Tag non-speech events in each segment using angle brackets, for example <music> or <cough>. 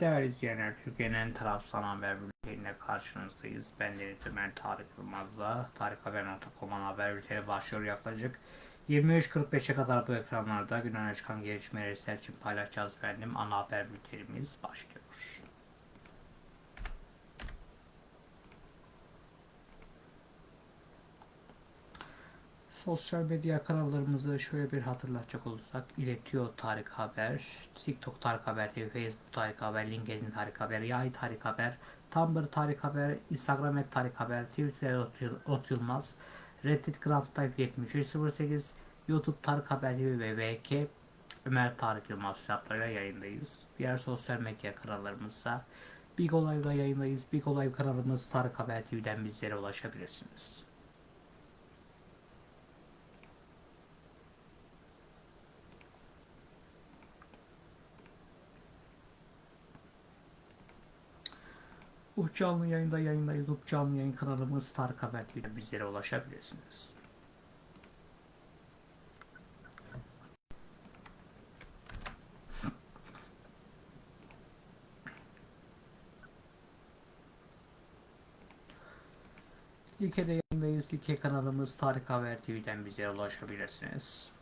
Değerli izleyenler, Türkiye'nin en tarafsız haber bülteniyle karşınızdayız. Ben Deniz Ömer Tarık Yılmaz'la tarikhaber.com'un haber bülteni başlıyor yaklaşık 23.45'e kadar bu ekranlarda gün öne çıkan gelişmeleri sizler için paylaşacağız efendim. Ana haber bültenimiz başlıyor. Sosyal medya kanallarımızı şöyle bir hatırlatacak olursak iletiyor Tarık Haber, TikTok Tarık Haber Facebook Tarık Haber, LinkedIn Tarık Haber, Yay Tarık Haber, Tumblr Tarık Haber, Instagram et Tarık Haber, Twitter Ot Yılmaz, Reddit Grand Type 7308, YouTube Tarık Haber TV ve VK Ömer Tarık Yılmaz hesaplarıyla yayındayız. Diğer sosyal medya kanallarımızsa Big Olay'da yayındayız. Big Olay kanalımız Tarık Haber TV'den bizlere ulaşabilirsiniz. Up canlı yayında yayındayız. Up canlı yayın kanalımız Tarık Haber TV'den bizlere ulaşabilirsiniz. Like'de yayındayız. Like kanalımız Tarık Haber TV'den bize ulaşabilirsiniz.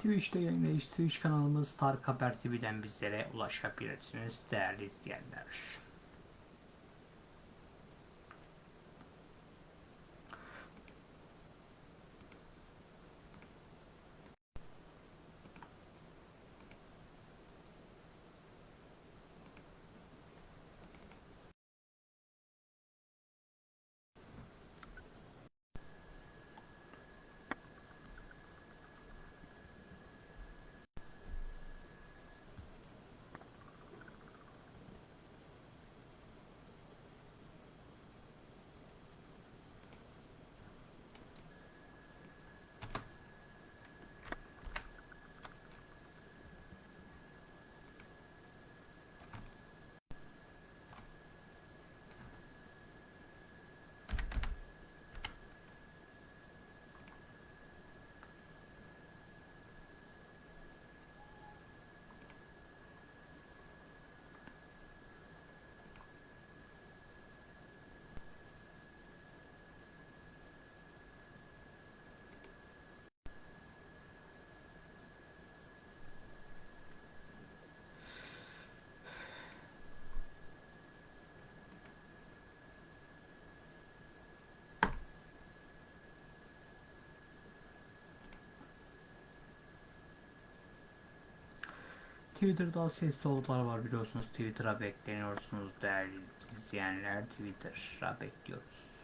Twitch'te yayındayız. Twitch kanalımız Tarık Haber TV'den bizlere ulaşabilirsiniz değerli izleyenler. Twitter'da sesli oluklar var biliyorsunuz. Twitter'a bekleniyorsunuz değerli izleyenler. Twitter'a bekliyoruz.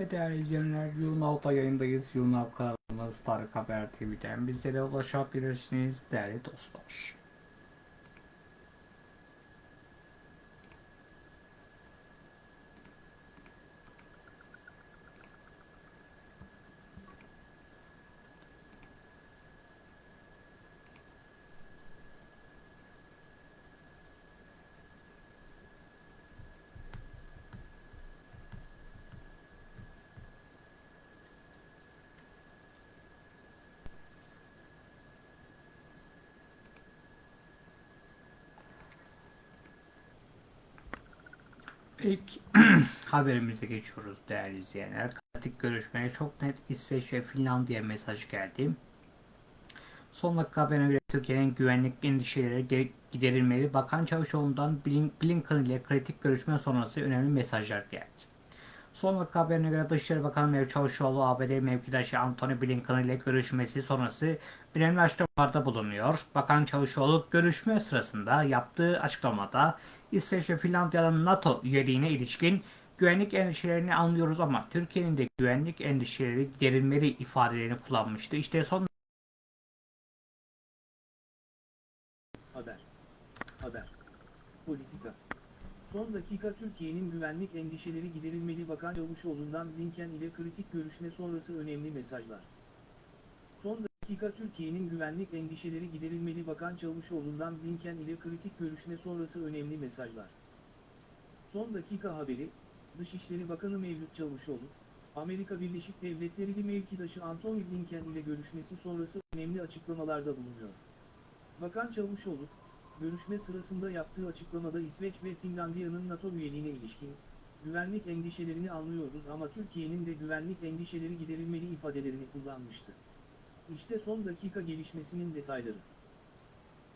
Ve değerli izleyenler, Yunav'da yayındayız. Yunav kanalımız Tarık Haber TV'den bizlere ulaşabilirsiniz değerli dostlar. İlk <clears throat> haberimize geçiyoruz değerli izleyenler. Kritik görüşmeye çok net İsveç ve Finlandiya mesaj geldi. Son dakika haberine göre Türkiye'nin güvenlik endişeleri giderilmeli. Bakan Çavuşoğlu'ndan Blin- Blinken ile kritik görüşme sonrası önemli mesajlar geldi. Son dakika haberine göre Dışişleri Bakanı Mevlüt Çavuşoğlu ABD mevkidaşı Antony Blinken ile görüşmesi sonrası önemli açıklamalarda bulunuyor. Bakan Çavuşoğlu görüşme sırasında yaptığı açıklamada İsveç ve Finlandiya'nın NATO üyeliğine ilişkin güvenlik endişelerini anlıyoruz ama Türkiye'nin de güvenlik endişeleri giderilmeli ifadelerini kullanmıştı. İşte son Haber. Haber. Politika. Son dakika Türkiye'nin güvenlik endişeleri giderilmeli Bakan Çavuşoğlu'ndan Blinken ile kritik görüşme sonrası önemli mesajlar. Dakika Türkiye'nin güvenlik endişeleri giderilmeli Bakan Çavuşoğlu'ndan Blinken ile kritik görüşme sonrası önemli mesajlar. Son dakika haberi, Dışişleri Bakanı Mevlüt Çavuşoğlu, Amerika Birleşik Devletleri'li mevkidaşı Antony Blinken ile görüşmesi sonrası önemli açıklamalarda bulunuyor. Bakan Çavuşoğlu, görüşme sırasında yaptığı açıklamada İsveç ve Finlandiya'nın NATO üyeliğine ilişkin, güvenlik endişelerini anlıyoruz ama Türkiye'nin de güvenlik endişeleri giderilmeli ifadelerini kullanmıştı. İşte son dakika gelişmesinin detayları.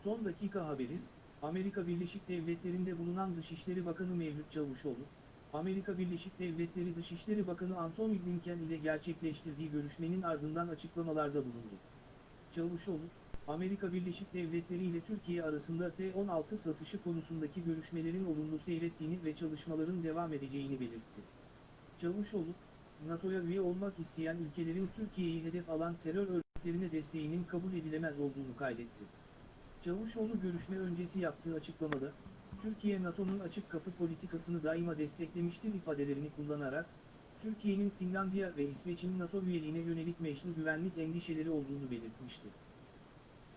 Son dakika haberi, Amerika Birleşik Devletleri'nde bulunan Dışişleri Bakanı Mevlüt Çavuşoğlu, Amerika Birleşik Devletleri Dışişleri Bakanı Antony Blinken ile gerçekleştirdiği görüşmenin ardından açıklamalarda bulundu. Çavuşoğlu, Amerika Birleşik Devletleri ile Türkiye arasında T-16 satışı konusundaki görüşmelerin olumlu seyrettiğini ve çalışmaların devam edeceğini belirtti. Çavuşoğlu, NATO'ya üye olmak isteyen ülkelerin Türkiye'yi hedef alan terör örgütlerine desteğinin kabul edilemez olduğunu kaydetti. Çavuşoğlu görüşme öncesi yaptığı açıklamada, Türkiye NATO'nun açık kapı politikasını daima desteklemiştir ifadelerini kullanarak, Türkiye'nin Finlandiya ve İsveç'in NATO üyeliğine yönelik meşru güvenlik endişeleri olduğunu belirtmişti.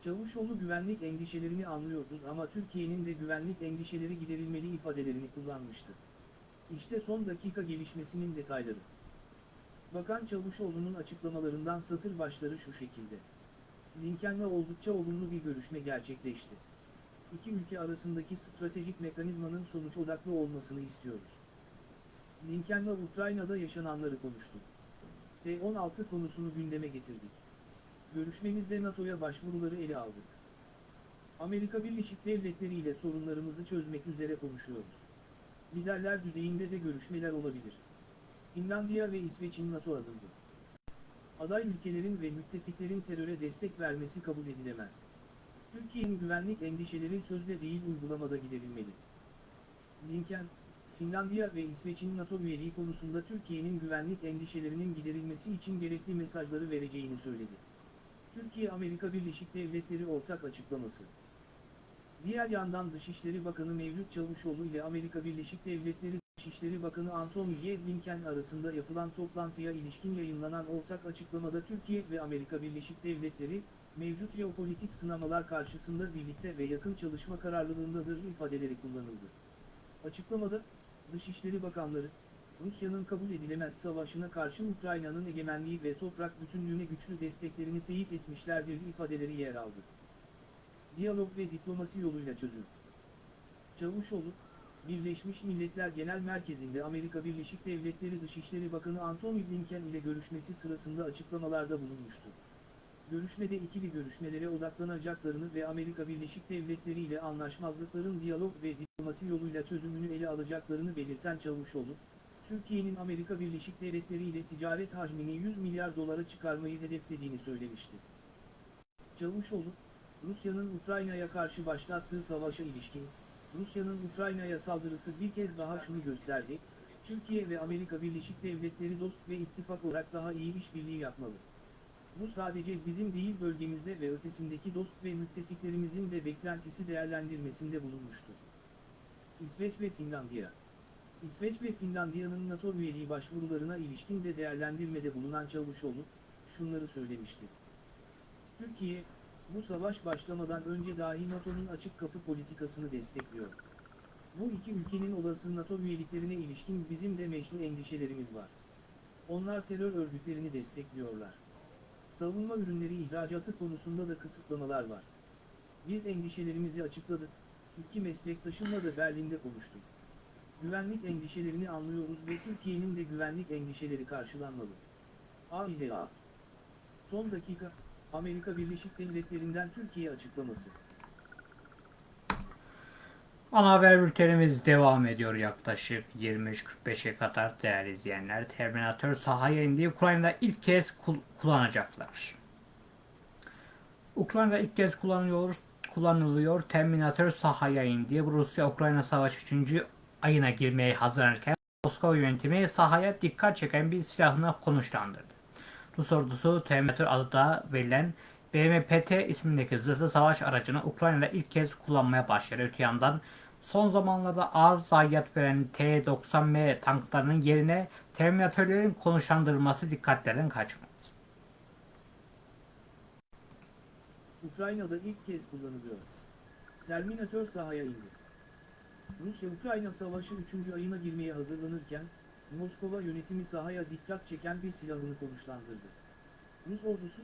Çavuşoğlu güvenlik endişelerini anlıyoruz ama Türkiye'nin de güvenlik endişeleri giderilmeli ifadelerini kullanmıştı. İşte son dakika gelişmesinin detayları. Bakan Çavuşoğlu'nun açıklamalarından satır başları şu şekilde. Lincoln'la oldukça olumlu bir görüşme gerçekleşti. İki ülke arasındaki stratejik mekanizmanın sonuç odaklı olmasını istiyoruz. Lincoln'la Ukrayna'da yaşananları konuştuk. T-16 konusunu gündeme getirdik. Görüşmemizde NATO'ya başvuruları ele aldık. Amerika Birleşik Devletleri ile sorunlarımızı çözmek üzere konuşuyoruz. Liderler düzeyinde de görüşmeler olabilir. Finlandiya ve İsveç'in NATO adımdı. Aday ülkelerin ve müttefiklerin teröre destek vermesi kabul edilemez. Türkiye'nin güvenlik endişeleri sözle değil uygulamada giderilmeli. Lincoln, Finlandiya ve İsveç'in NATO üyeliği konusunda Türkiye'nin güvenlik endişelerinin giderilmesi için gerekli mesajları vereceğini söyledi. Türkiye-Amerika Birleşik Devletleri ortak açıklaması. Diğer yandan Dışişleri Bakanı Mevlüt Çavuşoğlu ile Amerika Birleşik Devletleri Dışişleri Bakanı Antony J. Blinken arasında yapılan toplantıya ilişkin yayınlanan ortak açıklamada Türkiye ve Amerika Birleşik Devletleri, mevcut jeopolitik sınamalar karşısında birlikte ve yakın çalışma kararlılığındadır ifadeleri kullanıldı. Açıklamada, Dışişleri Bakanları, Rusya'nın kabul edilemez savaşına karşı Ukrayna'nın egemenliği ve toprak bütünlüğüne güçlü desteklerini teyit etmişlerdir ifadeleri yer aldı. Diyalog ve diplomasi yoluyla çözüm. Çavuşoğlu, Birleşmiş Milletler Genel Merkezi'nde Amerika Birleşik Devletleri Dışişleri Bakanı Antony Blinken ile görüşmesi sırasında açıklamalarda bulunmuştu. Görüşmede ikili görüşmelere odaklanacaklarını ve Amerika Birleşik Devletleri ile anlaşmazlıkların diyalog ve diplomasi yoluyla çözümünü ele alacaklarını belirten Çavuşoğlu, Türkiye'nin Amerika Birleşik Devletleri ile ticaret hacmini 100 milyar dolara çıkarmayı hedeflediğini söylemişti. Çavuşoğlu, Rusya'nın Ukrayna'ya karşı başlattığı savaşa ilişkin, Rusya'nın Ukrayna'ya saldırısı bir kez daha şunu gösterdi, Türkiye ve Amerika Birleşik Devletleri dost ve ittifak olarak daha iyi işbirliği yapmalı. Bu sadece bizim değil bölgemizde ve ötesindeki dost ve müttefiklerimizin de beklentisi değerlendirmesinde bulunmuştu. İsveç ve Finlandiya İsveç ve Finlandiya'nın NATO üyeliği başvurularına ilişkin de değerlendirmede bulunan Çavuşoğlu, şunları söylemişti. Türkiye, bu savaş başlamadan önce dahi NATO'nun açık kapı politikasını destekliyor. Bu iki ülkenin olası NATO üyeliklerine ilişkin bizim de meşru endişelerimiz var. Onlar terör örgütlerini destekliyorlar. Savunma ürünleri ihracatı konusunda da kısıtlamalar var. Biz endişelerimizi açıkladık, iki meslektaşımla da Berlin'de konuştuk. Güvenlik endişelerini anlıyoruz ve Türkiye'nin de güvenlik endişeleri karşılanmalı. A ile A. Son dakika, Amerika Birleşik Devletleri'nden Türkiye açıklaması. Ana haber bültenimiz devam ediyor yaklaşık 23.45'e kadar değerli izleyenler. Terminator sahaya indiği Ukrayna'da ilk kez kul- kullanacaklar. Ukrayna'da ilk kez kullanılıyor, kullanılıyor. Terminator sahaya indi. Rusya-Ukrayna savaşı 3. ayına girmeye hazırlanırken Moskova yönetimi sahaya dikkat çeken bir silahını konuşlandırdı. Rus ordusu Terminator adı da verilen BMPT ismindeki zırhlı savaş aracını Ukrayna'da ilk kez kullanmaya başladı. Öte yandan son zamanlarda ağır zayiat veren T-90M tanklarının yerine Terminatörlerin konuşlandırılması dikkatlerden kaçmaz. Ukrayna'da ilk kez kullanılıyor. Terminator sahaya indi. Rusya-Ukrayna savaşı 3. ayına girmeye hazırlanırken, Moskova yönetimi sahaya dikkat çeken bir silahını konuşlandırdı. Rus ordusu,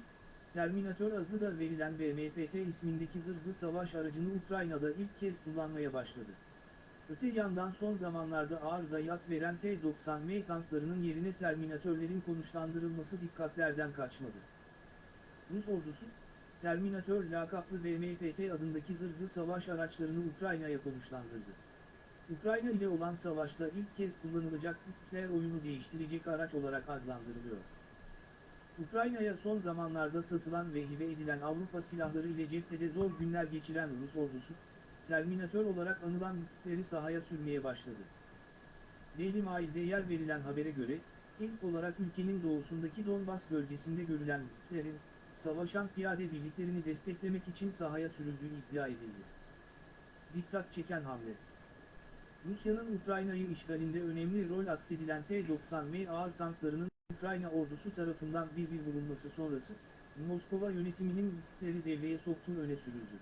Terminator adı da verilen BMPT ismindeki zırhlı savaş aracını Ukrayna'da ilk kez kullanmaya başladı. Öte yandan son zamanlarda ağır zayiat veren T-90M tanklarının yerine Terminatörlerin konuşlandırılması dikkatlerden kaçmadı. Rus ordusu, Terminator lakaplı BMPT adındaki zırhlı savaş araçlarını Ukrayna'ya konuşlandırdı. Ukrayna ile olan savaşta ilk kez kullanılacak nükleer oyunu değiştirecek araç olarak adlandırılıyor. Ukrayna'ya son zamanlarda satılan ve hibe edilen Avrupa silahları ile cephede zor günler geçiren Rus ordusu, Terminator olarak anılan nükleeri sahaya sürmeye başladı. Daily Mail'de yer verilen habere göre, ilk olarak ülkenin doğusundaki Donbas bölgesinde görülen nükleerin, savaşan piyade birliklerini desteklemek için sahaya sürüldüğü iddia edildi. Dikkat çeken hamle. Rusya'nın Ukrayna'yı işgalinde önemli rol atfedilen T-90M ağır tanklarının Ukrayna ordusu tarafından bir bir vurulması sonrası, Moskova yönetiminin nükleeri devreye soktuğu öne sürüldü.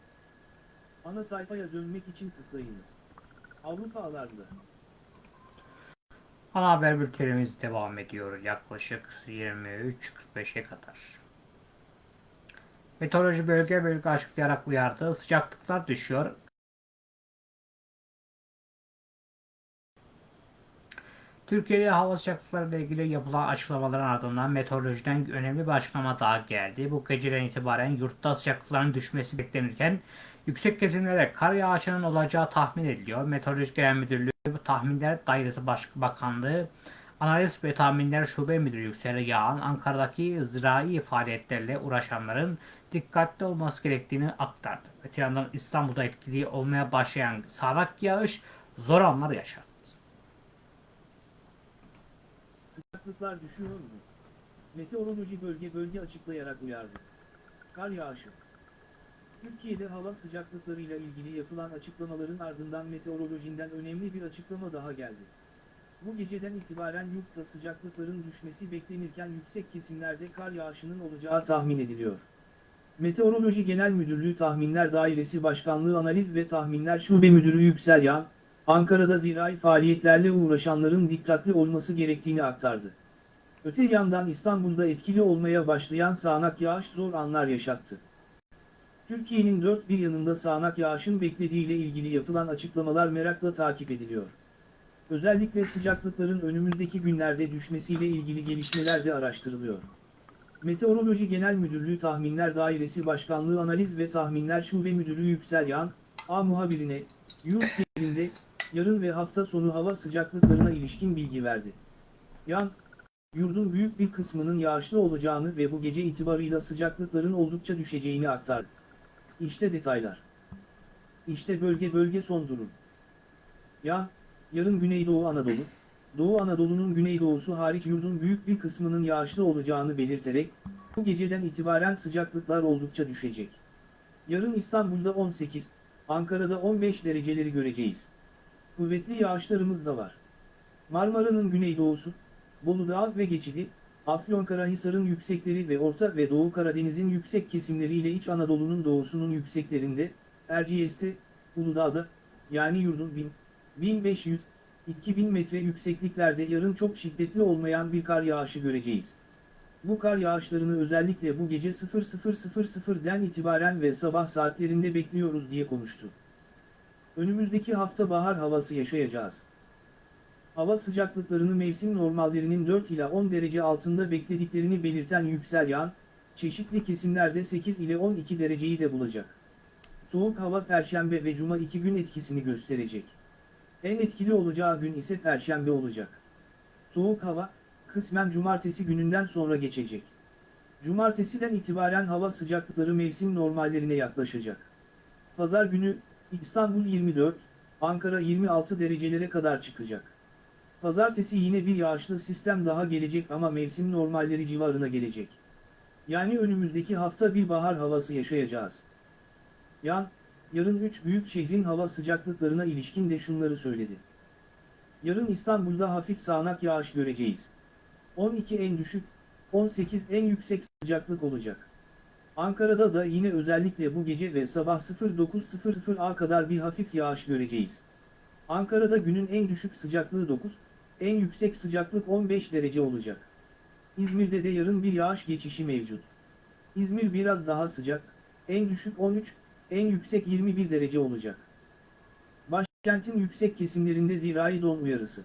Ana sayfaya dönmek için tıklayınız. Avrupa alarmı. Ana haber bültenimiz devam ediyor yaklaşık 23.45'e kadar. Meteoroloji bölge bölge açıklayarak uyardı. Sıcaklıklar düşüyor. Türkiye'de hava sıcaklıkları ile ilgili yapılan açıklamaların ardından meteorolojiden önemli bir açıklama daha geldi. Bu geceden itibaren yurtta sıcaklıkların düşmesi beklenirken yüksek kesimlerde kar yağışının olacağı tahmin ediliyor. Meteoroloji Genel Müdürlüğü Tahminler Dairesi Başbakanlığı Analiz ve Tahminler Şube Müdürü Yüksel Yağan Ankara'daki zirai faaliyetlerle uğraşanların dikkatli olması gerektiğini aktardı. Öte yandan İstanbul'da etkili olmaya başlayan sağanak yağış zor anlar yaşattı. Sıcaklıklar düşüyor mu? Meteoroloji bölge bölge açıklayarak uyardı. Kar yağışı. Türkiye'de hava sıcaklıklarıyla ilgili yapılan açıklamaların ardından meteorolojinden önemli bir açıklama daha geldi. Bu geceden itibaren yurtta sıcaklıkların düşmesi beklenirken yüksek kesimlerde kar yağışının olacağı tahmin ediliyor. Meteoroloji Genel Müdürlüğü Tahminler Dairesi Başkanlığı Analiz ve Tahminler Şube Müdürü Yüksel Yağ, Ankara'da zirai faaliyetlerle uğraşanların dikkatli olması gerektiğini aktardı. Öte yandan İstanbul'da etkili olmaya başlayan sağanak yağış zor anlar yaşattı. Türkiye'nin dört bir yanında sağanak yağışın beklediğiyle ilgili yapılan açıklamalar merakla takip ediliyor. Özellikle sıcaklıkların önümüzdeki günlerde düşmesiyle ilgili gelişmeler de araştırılıyor. Meteoroloji Genel Müdürlüğü Tahminler Dairesi Başkanlığı Analiz ve Tahminler Şube Müdürü Yüksel Yağan, A muhabirine, yurt genelinde, yarın ve hafta sonu hava sıcaklıklarına ilişkin bilgi verdi. Yan, yurdun büyük bir kısmının yağışlı olacağını ve bu gece itibarıyla sıcaklıkların oldukça düşeceğini aktardı. İşte detaylar. İşte bölge bölge son durum. Yan, yarın Güneydoğu Anadolu, Doğu Anadolu'nun güneydoğusu hariç yurdun büyük bir kısmının yağışlı olacağını belirterek, bu geceden itibaren sıcaklıklar oldukça düşecek. Yarın İstanbul'da 18, Ankara'da 15 dereceleri göreceğiz. Kuvvetli yağışlarımız da var. Marmara'nın güneydoğusu, Bolu Dağı ve Geçidi, Afyonkarahisar'ın yüksekleri ve Orta ve Doğu Karadeniz'in yüksek kesimleriyle İç Anadolu'nun doğusunun yükseklerinde, Erciyes'te, Uludağ'da, yani yurdun 1000, 1500, 2000 metre yüksekliklerde yarın çok şiddetli olmayan bir kar yağışı göreceğiz. Bu kar yağışlarını özellikle bu gece 00.00'den itibaren ve sabah saatlerinde bekliyoruz diye konuştu. Önümüzdeki hafta bahar havası yaşayacağız. Hava sıcaklıklarını mevsim normallerinin 4 ila 10 derece altında beklediklerini belirten Yüksel Yağan, çeşitli kesimlerde 8 ile 12 dereceyi de bulacak. Soğuk hava Perşembe ve Cuma iki gün etkisini gösterecek. En etkili olacağı gün ise Perşembe olacak. Soğuk hava, kısmen Cumartesi gününden sonra geçecek. Cumartesiden itibaren hava sıcaklıkları mevsim normallerine yaklaşacak. Pazar günü, İstanbul 24, Ankara 26 derecelere kadar çıkacak. Pazartesi yine bir yağışlı sistem daha gelecek ama mevsim normalleri civarına gelecek. Yani önümüzdeki hafta bir bahar havası yaşayacağız. Yan, yarın 3 büyük şehrin hava sıcaklıklarına ilişkin de şunları söyledi. Yarın İstanbul'da hafif sağanak yağış göreceğiz. 12 en düşük, 18 en yüksek sıcaklık olacak. Ankara'da da yine özellikle bu gece ve sabah 09.00'a kadar bir hafif yağış göreceğiz. Ankara'da günün en düşük sıcaklığı 9, en yüksek sıcaklık 15 derece olacak. İzmir'de de yarın bir yağış geçişi mevcut. İzmir biraz daha sıcak, en düşük 13, en yüksek 21 derece olacak. Başkentin yüksek kesimlerinde zirai don uyarısı.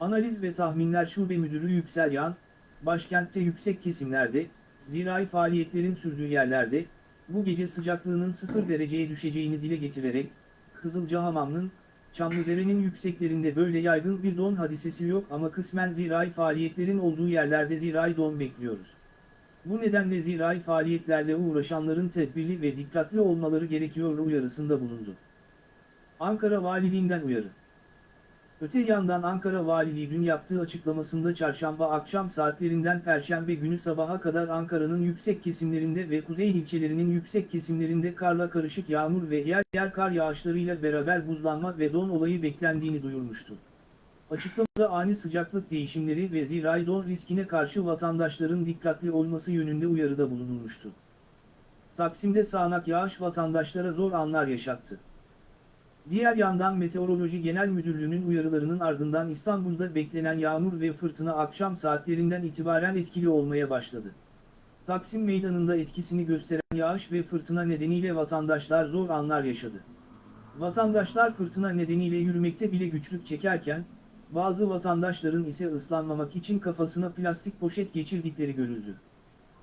Analiz ve Tahminler Şube Müdürü Yüksel Yan, başkentte yüksek kesimlerde, zirai faaliyetlerin sürdüğü yerlerde, bu gece sıcaklığının 0 dereceye düşeceğini dile getirerek, Kızılcahamam'ın, Çamlıdere'nin yükseklerinde böyle yaygın bir don hadisesi yok ama kısmen zirai faaliyetlerin olduğu yerlerde zirai don bekliyoruz. Bu nedenle zirai faaliyetlerle uğraşanların tedbirli ve dikkatli olmaları gerekiyor uyarısında bulundu. Ankara Valiliğinden uyarı. Öte yandan Ankara Valiliği dün yaptığı açıklamasında çarşamba akşam saatlerinden perşembe günü sabaha kadar Ankara'nın yüksek kesimlerinde ve kuzey ilçelerinin yüksek kesimlerinde karla karışık yağmur ve yer yer kar yağışlarıyla beraber buzlanma ve don olayı beklendiğini duyurmuştu. Açıklamada ani sıcaklık değişimleri ve zirai don riskine karşı vatandaşların dikkatli olması yönünde uyarıda bulunulmuştu. Taksim'de sağanak yağış vatandaşlara zor anlar yaşattı. Diğer yandan Meteoroloji Genel Müdürlüğü'nün uyarılarının ardından İstanbul'da beklenen yağmur ve fırtına akşam saatlerinden itibaren etkili olmaya başladı. Taksim Meydanı'nda etkisini gösteren yağış ve fırtına nedeniyle vatandaşlar zor anlar yaşadı. Vatandaşlar fırtına nedeniyle yürümekte bile güçlük çekerken, bazı vatandaşların ise ıslanmamak için kafasına plastik poşet geçirdikleri görüldü.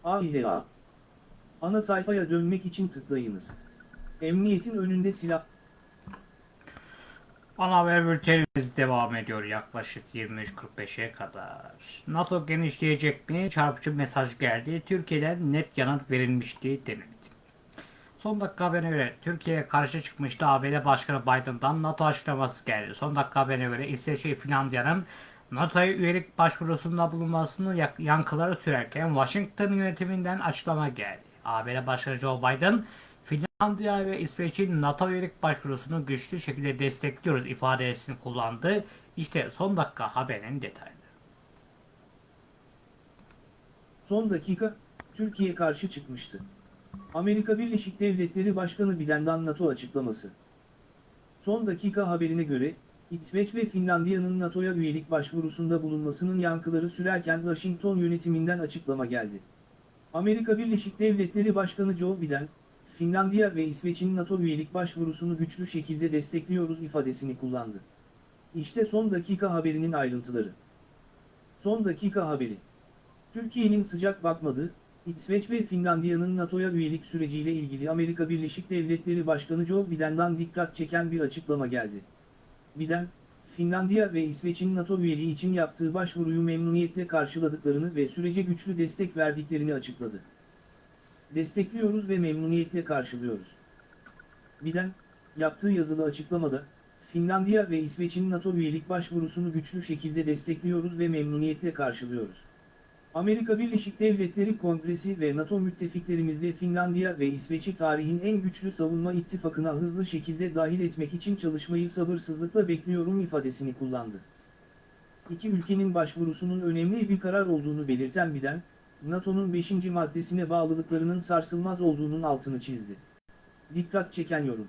A ile A. Ana sayfaya dönmek için tıklayınız. Emniyetin önünde silah... Ana haber bültenimiz devam ediyor yaklaşık 23.45'e kadar. NATO genişleyecek mi? Çarpıcı mesaj geldi. Türkiye'den net yanıt verilmişti denildi. Son dakika haberine göre Türkiye'ye karşı çıkmıştı ABD Başkanı Biden'dan NATO açıklaması geldi. Son dakika haberine göre İsveç ve Finlandiya'nın NATO'ya üyelik başvurusunda bulunmasının yankıları sürerken Washington yönetiminden açıklama geldi. ABD Başkanı Joe Biden, Finlandiya ve İsveç'in NATO üyelik başvurusunu güçlü şekilde destekliyoruz ifadesini kullandı. İşte son dakika haberinin detayları. Son dakika, Türkiye karşı çıkmıştı. Amerika Birleşik Devletleri Başkanı Biden'dan NATO açıklaması. Son dakika haberine göre, İsveç ve Finlandiya'nın NATO'ya üyelik başvurusunda bulunmasının yankıları sürerken Washington yönetiminden açıklama geldi. Amerika Birleşik Devletleri Başkanı Joe Biden, Finlandiya ve İsveç'in NATO üyelik başvurusunu güçlü şekilde destekliyoruz ifadesini kullandı. İşte son dakika haberinin ayrıntıları. Son dakika haberi. Türkiye'nin sıcak bakmadığı, İsveç ve Finlandiya'nın NATO'ya üyelik süreciyle ilgili Amerika Birleşik Devletleri Başkanı Joe Biden'dan dikkat çeken bir açıklama geldi. Biden, Finlandiya ve İsveç'in NATO üyeliği için yaptığı başvuruyu memnuniyetle karşıladıklarını ve sürece güçlü destek verdiklerini açıkladı. Destekliyoruz ve memnuniyetle karşılıyoruz. Biden, yaptığı yazılı açıklamada, Finlandiya ve İsveç'in NATO üyelik başvurusunu güçlü şekilde destekliyoruz ve memnuniyetle karşılıyoruz. Amerika Birleşik Devletleri Kongresi ve NATO müttefiklerimizle Finlandiya ve İsveç'i tarihin en güçlü savunma ittifakına hızlı şekilde dahil etmek için çalışmayı sabırsızlıkla bekliyorum ifadesini kullandı. İki ülkenin başvurusunun önemli bir karar olduğunu belirten Biden, NATO'nun 5. maddesine bağlılıklarının sarsılmaz olduğunun altını çizdi. Dikkat çeken yorum.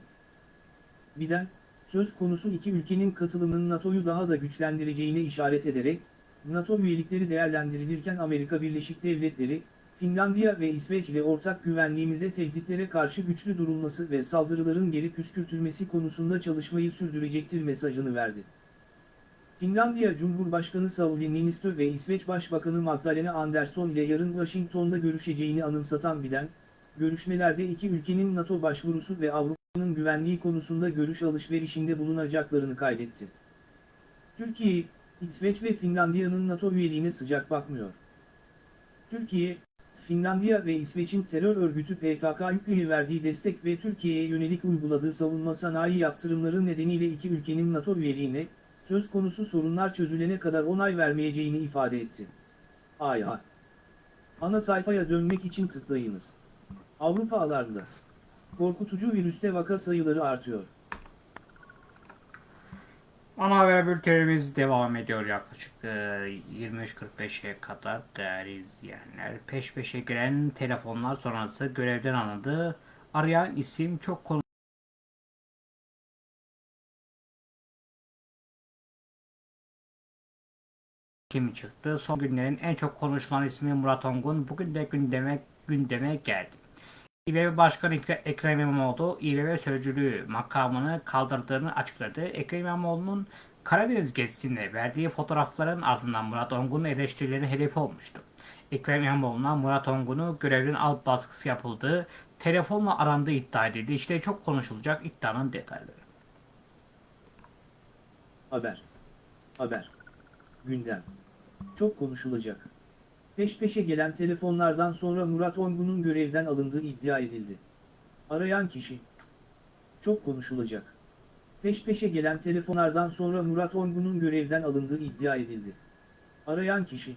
Biden, söz konusu iki ülkenin katılımının NATO'yu daha da güçlendireceğine işaret ederek, NATO üyelikleri değerlendirilirken Amerika Birleşik Devletleri, Finlandiya ve İsveç ile ortak güvenliğimize tehditlere karşı güçlü durulması ve saldırıların geri püskürtülmesi konusunda çalışmayı sürdürecektir mesajını verdi. Finlandiya Cumhurbaşkanı Sauli Niinistö ve İsveç Başbakanı Magdalena Andersson ile yarın Washington'da görüşeceğini anımsatan Biden, görüşmelerde iki ülkenin NATO başvurusu ve Avrupa'nın güvenliği konusunda görüş alışverişinde bulunacaklarını kaydetti. Türkiye, İsveç ve Finlandiya'nın NATO üyeliğine sıcak bakmıyor. Türkiye, Finlandiya ve İsveç'in terör örgütü PKK'ya verdiği destek ve Türkiye'ye yönelik uyguladığı savunma sanayi yaptırımları nedeniyle iki ülkenin NATO üyeliğine, söz konusu sorunlar çözülene kadar onay vermeyeceğini ifade etti. AYA Ana sayfaya dönmek için tıklayınız. Avrupa alarmda. Korkutucu virüste vaka sayıları artıyor. Ana haber bültenimiz devam ediyor yaklaşık e, 23.45'e kadar değerli izleyenler. Peş peşe gelen telefonlar sonrası görevden alındı. Arayan isim çok konu kimi çıktı. Son günlerin en çok konuşulan ismi Murat Ongun bugün de gündeme gündeme geldi. İBB Başkanı Ekre- Ekrem İmamoğlu İBB sözcülüğü makamını kaldırdığını açıkladı. Ekrem İmamoğlu'nun Karadeniz gezisinde verdiği fotoğrafların ardından Murat Ongun'un eleştirilerin hedefi olmuştu. Ekrem İmamoğlu'na Murat Ongun'u görevden al baskısı yapıldığı, telefonla arandığı iddia edildi. İşte çok konuşulacak iddianın detayları. Haber. Haber. Gündem. Çok konuşulacak. Peş peşe gelen telefonlardan sonra Murat Ongun'un görevden alındığı iddia edildi. Arayan kişi. Çok konuşulacak. Peş peşe gelen telefonlardan sonra Murat Ongun'un görevden alındığı iddia edildi. Arayan kişi.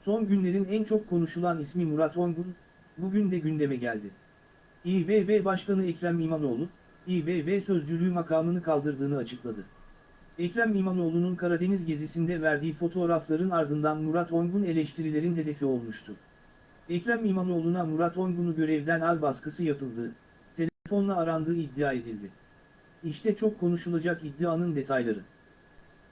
Son günlerin en çok konuşulan ismi Murat Ongun, bugün de gündeme geldi. İBB Başkanı Ekrem İmamoğlu, İBB sözcülüğü makamını kaldırdığını açıkladı. Ekrem İmamoğlu'nun Karadeniz gezisinde verdiği fotoğrafların ardından Murat Ongun eleştirilerin hedefi olmuştu. Ekrem İmamoğlu'na Murat Ongun'u görevden al baskısı yapıldı, telefonla arandığı iddia edildi. İşte çok konuşulacak iddianın detayları.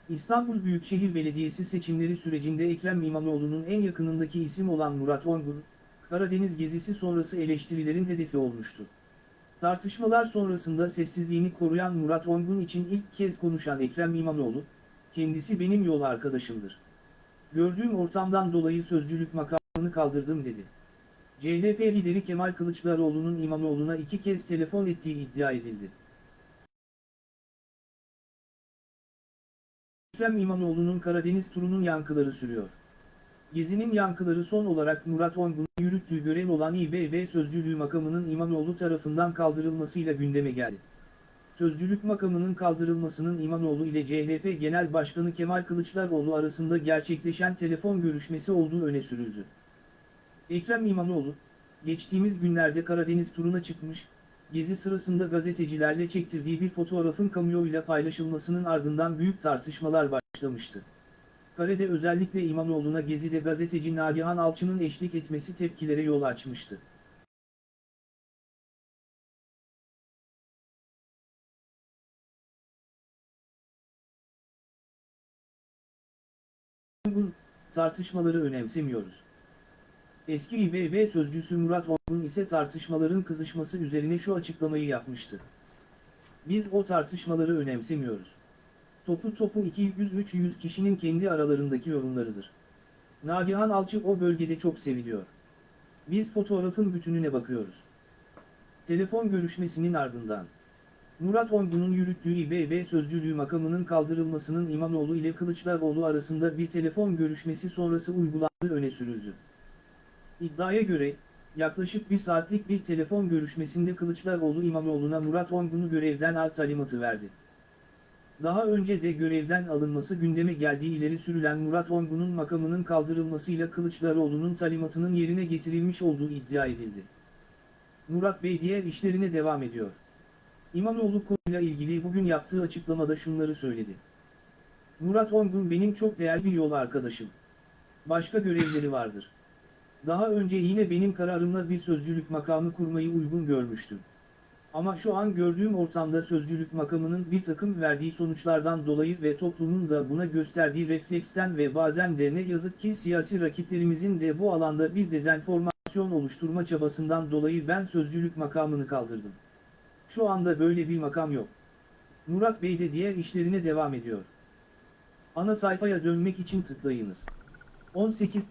İstanbul Büyükşehir Belediyesi seçimleri sürecinde Ekrem İmamoğlu'nun en yakınındaki isim olan Murat Ongun, Karadeniz gezisi sonrası eleştirilerin hedefi olmuştu. Tartışmalar sonrasında sessizliğini koruyan Murat Ongun için ilk kez konuşan Ekrem İmamoğlu, kendisi benim yol arkadaşımdır. Gördüğüm ortamdan dolayı sözcülük makamını kaldırdım dedi. CHP lideri Kemal Kılıçdaroğlu'nun İmamoğlu'na iki kez telefon ettiği iddia edildi. Ekrem İmamoğlu'nun Karadeniz turunun yankıları sürüyor. Gezinin yankıları son olarak Murat Ongun'un yürüttüğü görev olan İBB sözcülüğü makamının İmamoğlu tarafından kaldırılmasıyla gündeme geldi. Sözcülük makamının kaldırılmasının İmamoğlu ile CHP Genel Başkanı Kemal Kılıçdaroğlu arasında gerçekleşen telefon görüşmesi olduğu öne sürüldü. Ekrem İmamoğlu, geçtiğimiz günlerde Karadeniz turuna çıkmış, gezi sırasında gazetecilerle çektirdiği bir fotoğrafın kamuoyuyla paylaşılmasının ardından büyük tartışmalar başlamıştı. Kare'de özellikle İmamoğlu'na Gezi'de gazeteci Nagihan Alçı'nın eşlik etmesi tepkilere yol açmıştı. Ongun, tartışmaları önemsemiyoruz. Eski İBB sözcüsü Murat Ongun ise tartışmaların kızışması üzerine şu açıklamayı yapmıştı. Biz o tartışmaları önemsemiyoruz. Topu topu 200-300 kişinin kendi aralarındaki yorumlarıdır. Nagihan Alçı o bölgede çok seviliyor. Biz fotoğrafın bütününe bakıyoruz. Telefon görüşmesinin ardından Murat Ongun'un yürüttüğü İBB sözcülüğü makamının kaldırılmasının İmamoğlu ile Kılıçdaroğlu arasında bir telefon görüşmesi sonrası uygulandığı öne sürüldü. İddiaya göre, yaklaşık bir saatlik bir telefon görüşmesinde Kılıçdaroğlu İmamoğlu'na Murat Ongun'u görevden al talimatı verdi. Daha önce de görevden alınması gündeme geldiği ileri sürülen Murat Ongun'un makamının kaldırılmasıyla Kılıçdaroğlu'nun talimatının yerine getirilmiş olduğu iddia edildi. Murat Bey diğer işlerine devam ediyor. İmamoğlu konuyla ilgili bugün yaptığı açıklamada şunları söyledi. Murat Ongun benim çok değerli bir yol arkadaşım. Başka görevleri vardır. Daha önce yine benim kararımla bir sözcülük makamı kurmayı uygun görmüştüm. Ama şu an gördüğüm ortamda sözcülük makamının bir takım verdiği sonuçlardan dolayı ve toplumun da buna gösterdiği refleksten ve bazen de ne yazık ki siyasi rakiplerimizin de bu alanda bir dezenformasyon oluşturma çabasından dolayı ben sözcülük makamını kaldırdım. Şu anda böyle bir makam yok. Murat Bey de diğer işlerine devam ediyor. Ana sayfaya dönmek için tıklayınız. 18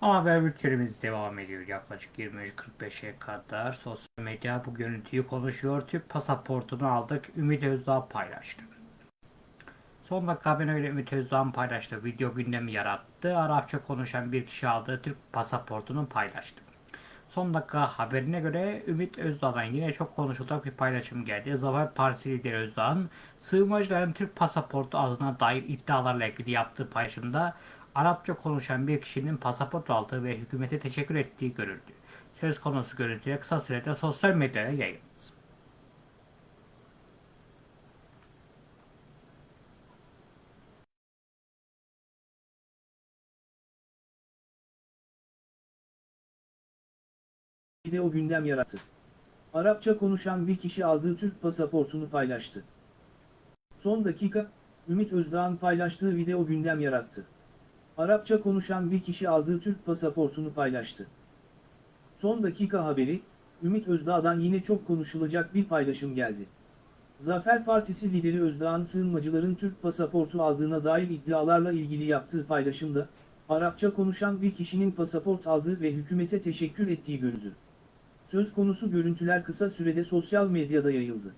Ama haber bültenimiz devam ediyor yaklaşık 23.45'e kadar. Sosyal medya bu görüntüyü konuşuyor. Türk pasaportunu aldık. Ümit Özdağ paylaştı. Son dakika haberin öyle Ümit Özdağ'ın paylaştığı video gündemi yarattı. Arapça konuşan bir kişi aldığı Türk pasaportunu paylaştı. Son dakika haberine göre Ümit Özdağ'dan yine çok konuşulacak bir paylaşım geldi. Zafer Partisi lideri Özdağ'ın sığınmacıların Türk pasaportu adına dair iddialarla ilgili yaptığı paylaşımda Arapça konuşan bir kişinin pasaport aldığı ve hükümete teşekkür ettiği görüldü. Söz konusu görüntüye kısa sürede sosyal medyada yayıldı. video gündem yarattı. Arapça konuşan bir kişi aldığı Türk pasaportunu paylaştı. Son dakika, Ümit Özdağ'ın paylaştığı video gündem yarattı. Arapça konuşan bir kişi aldığı Türk pasaportunu paylaştı. Son dakika haberi, Ümit Özdağ'dan yine çok konuşulacak bir paylaşım geldi. Zafer Partisi lideri Özdağ'ın sığınmacıların Türk pasaportu aldığına dair iddialarla ilgili yaptığı paylaşımda, Arapça konuşan bir kişinin pasaport aldığı ve hükümete teşekkür ettiği görüldü. Söz konusu görüntüler kısa sürede sosyal medyada yayıldı.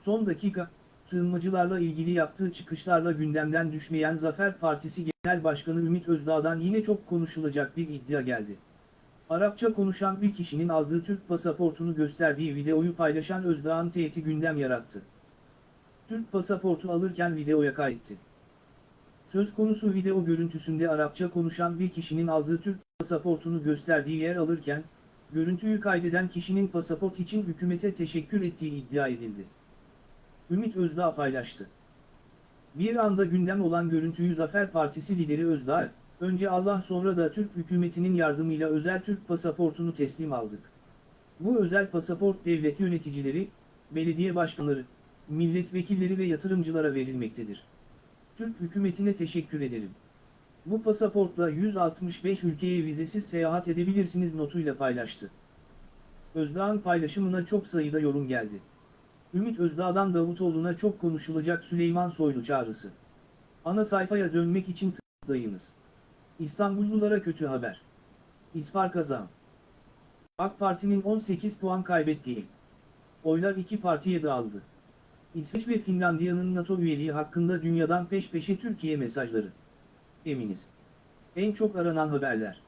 Son dakika, sığınmacılarla ilgili yaptığı çıkışlarla gündemden düşmeyen Zafer Partisi Genel Başkanı Ümit Özdağ'dan yine çok konuşulacak bir iddia geldi. Arapça konuşan bir kişinin aldığı Türk pasaportunu gösterdiği videoyu paylaşan Özdağ'ın teyiti gündem yarattı. Türk pasaportu alırken videoya kaydetti. Söz konusu video görüntüsünde Arapça konuşan bir kişinin aldığı Türk pasaportunu gösterdiği yer alırken, görüntüyü kaydeden kişinin pasaport için hükümete teşekkür ettiği iddia edildi. Ümit Özdağ paylaştı. Bir anda gündem olan görüntüyü Zafer Partisi lideri Özdağ, önce Allah sonra da Türk hükümetinin yardımıyla özel Türk pasaportunu teslim aldık. Bu özel pasaport devlet yöneticileri, belediye başkanları, milletvekilleri ve yatırımcılara verilmektedir. Türk hükümetine teşekkür ederim. Bu pasaportla 165 ülkeye vizesiz seyahat edebilirsiniz notuyla paylaştı. Özdağ'ın paylaşımına çok sayıda yorum geldi. Ümit Özdağ'dan Davutoğlu'na çok konuşulacak Süleyman Soylu çağrısı. Ana sayfaya dönmek için tıklayınız. İstanbullulara kötü haber. İsfar kazan. AK Parti'nin 18 puan kaybettiği. Oylar iki partiye dağıldı. İsveç ve Finlandiya'nın NATO üyeliği hakkında dünyadan peş peşe Türkiye mesajları. Eminiz. En çok aranan haberler.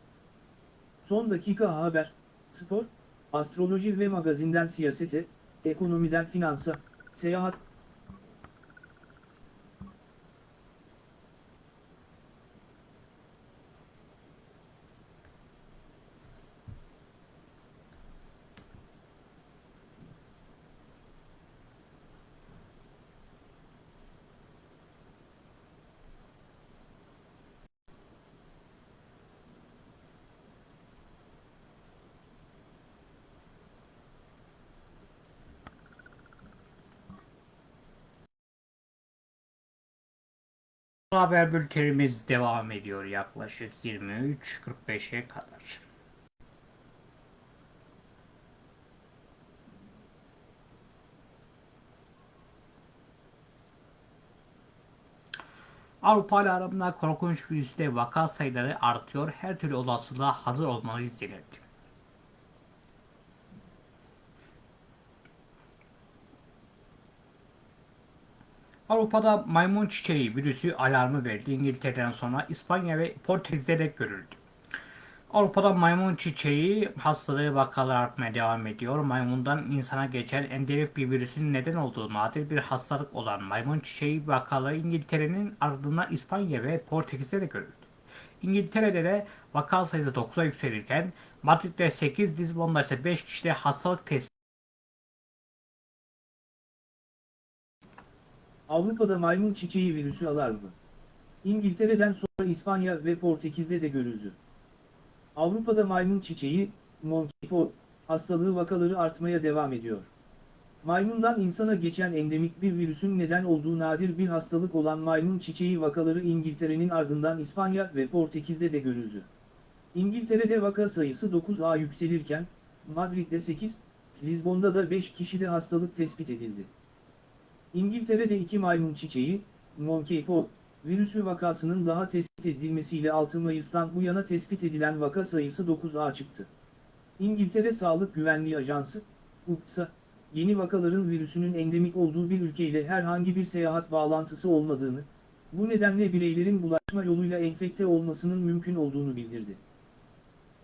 Son dakika haber, spor, astroloji ve magazinden siyasete, ekonomiden finansa, seyahat, Haber bültenimiz devam ediyor yaklaşık 23.45'e kadar. Avrupa ile aramda korkunç virüste vaka sayıları artıyor. Her türlü olasılığa hazır olmalıyız denildi. Avrupa'da maymun çiçeği virüsü alarmı verildi. İngiltere'den sonra İspanya ve Portekiz'de de görüldü. Avrupa'da maymun çiçeği hastalığı vakaları artmaya devam ediyor. Maymundan insana geçen endemik bir virüsün neden olduğu nadir bir hastalık olan maymun çiçeği vakaları İngiltere'nin ardından İspanya ve Portekiz'de de görüldü. İngiltere'de de vaka sayısı 9'a yükselirken Madrid'de 8, Lizbon'da ise 5 kişide hastalık tespit Avrupa'da maymun çiçeği virüsü alarmı. İngiltere'den sonra İspanya ve Portekiz'de de görüldü. Avrupa'da maymun çiçeği, monkeypox, hastalığı vakaları artmaya devam ediyor. Maymundan insana geçen endemik bir virüsün neden olduğu nadir bir hastalık olan maymun çiçeği vakaları İngiltere'nin ardından İspanya ve Portekiz'de de görüldü. İngiltere'de vaka sayısı 9'a yükselirken, Madrid'de 8, Lizbon'da da 5 kişide hastalık tespit edildi. İngiltere'de iki maymun çiçeği, monkeypox, virüsü vakasının daha tespit edilmesiyle 6 Mayıs'tan bu yana tespit edilen vaka sayısı 9'a çıktı. İngiltere Sağlık Güvenliği Ajansı, UPSA, yeni vakaların virüsünün endemik olduğu bir ülkeyle herhangi bir seyahat bağlantısı olmadığını, bu nedenle bireylerin bulaşma yoluyla enfekte olmasının mümkün olduğunu bildirdi.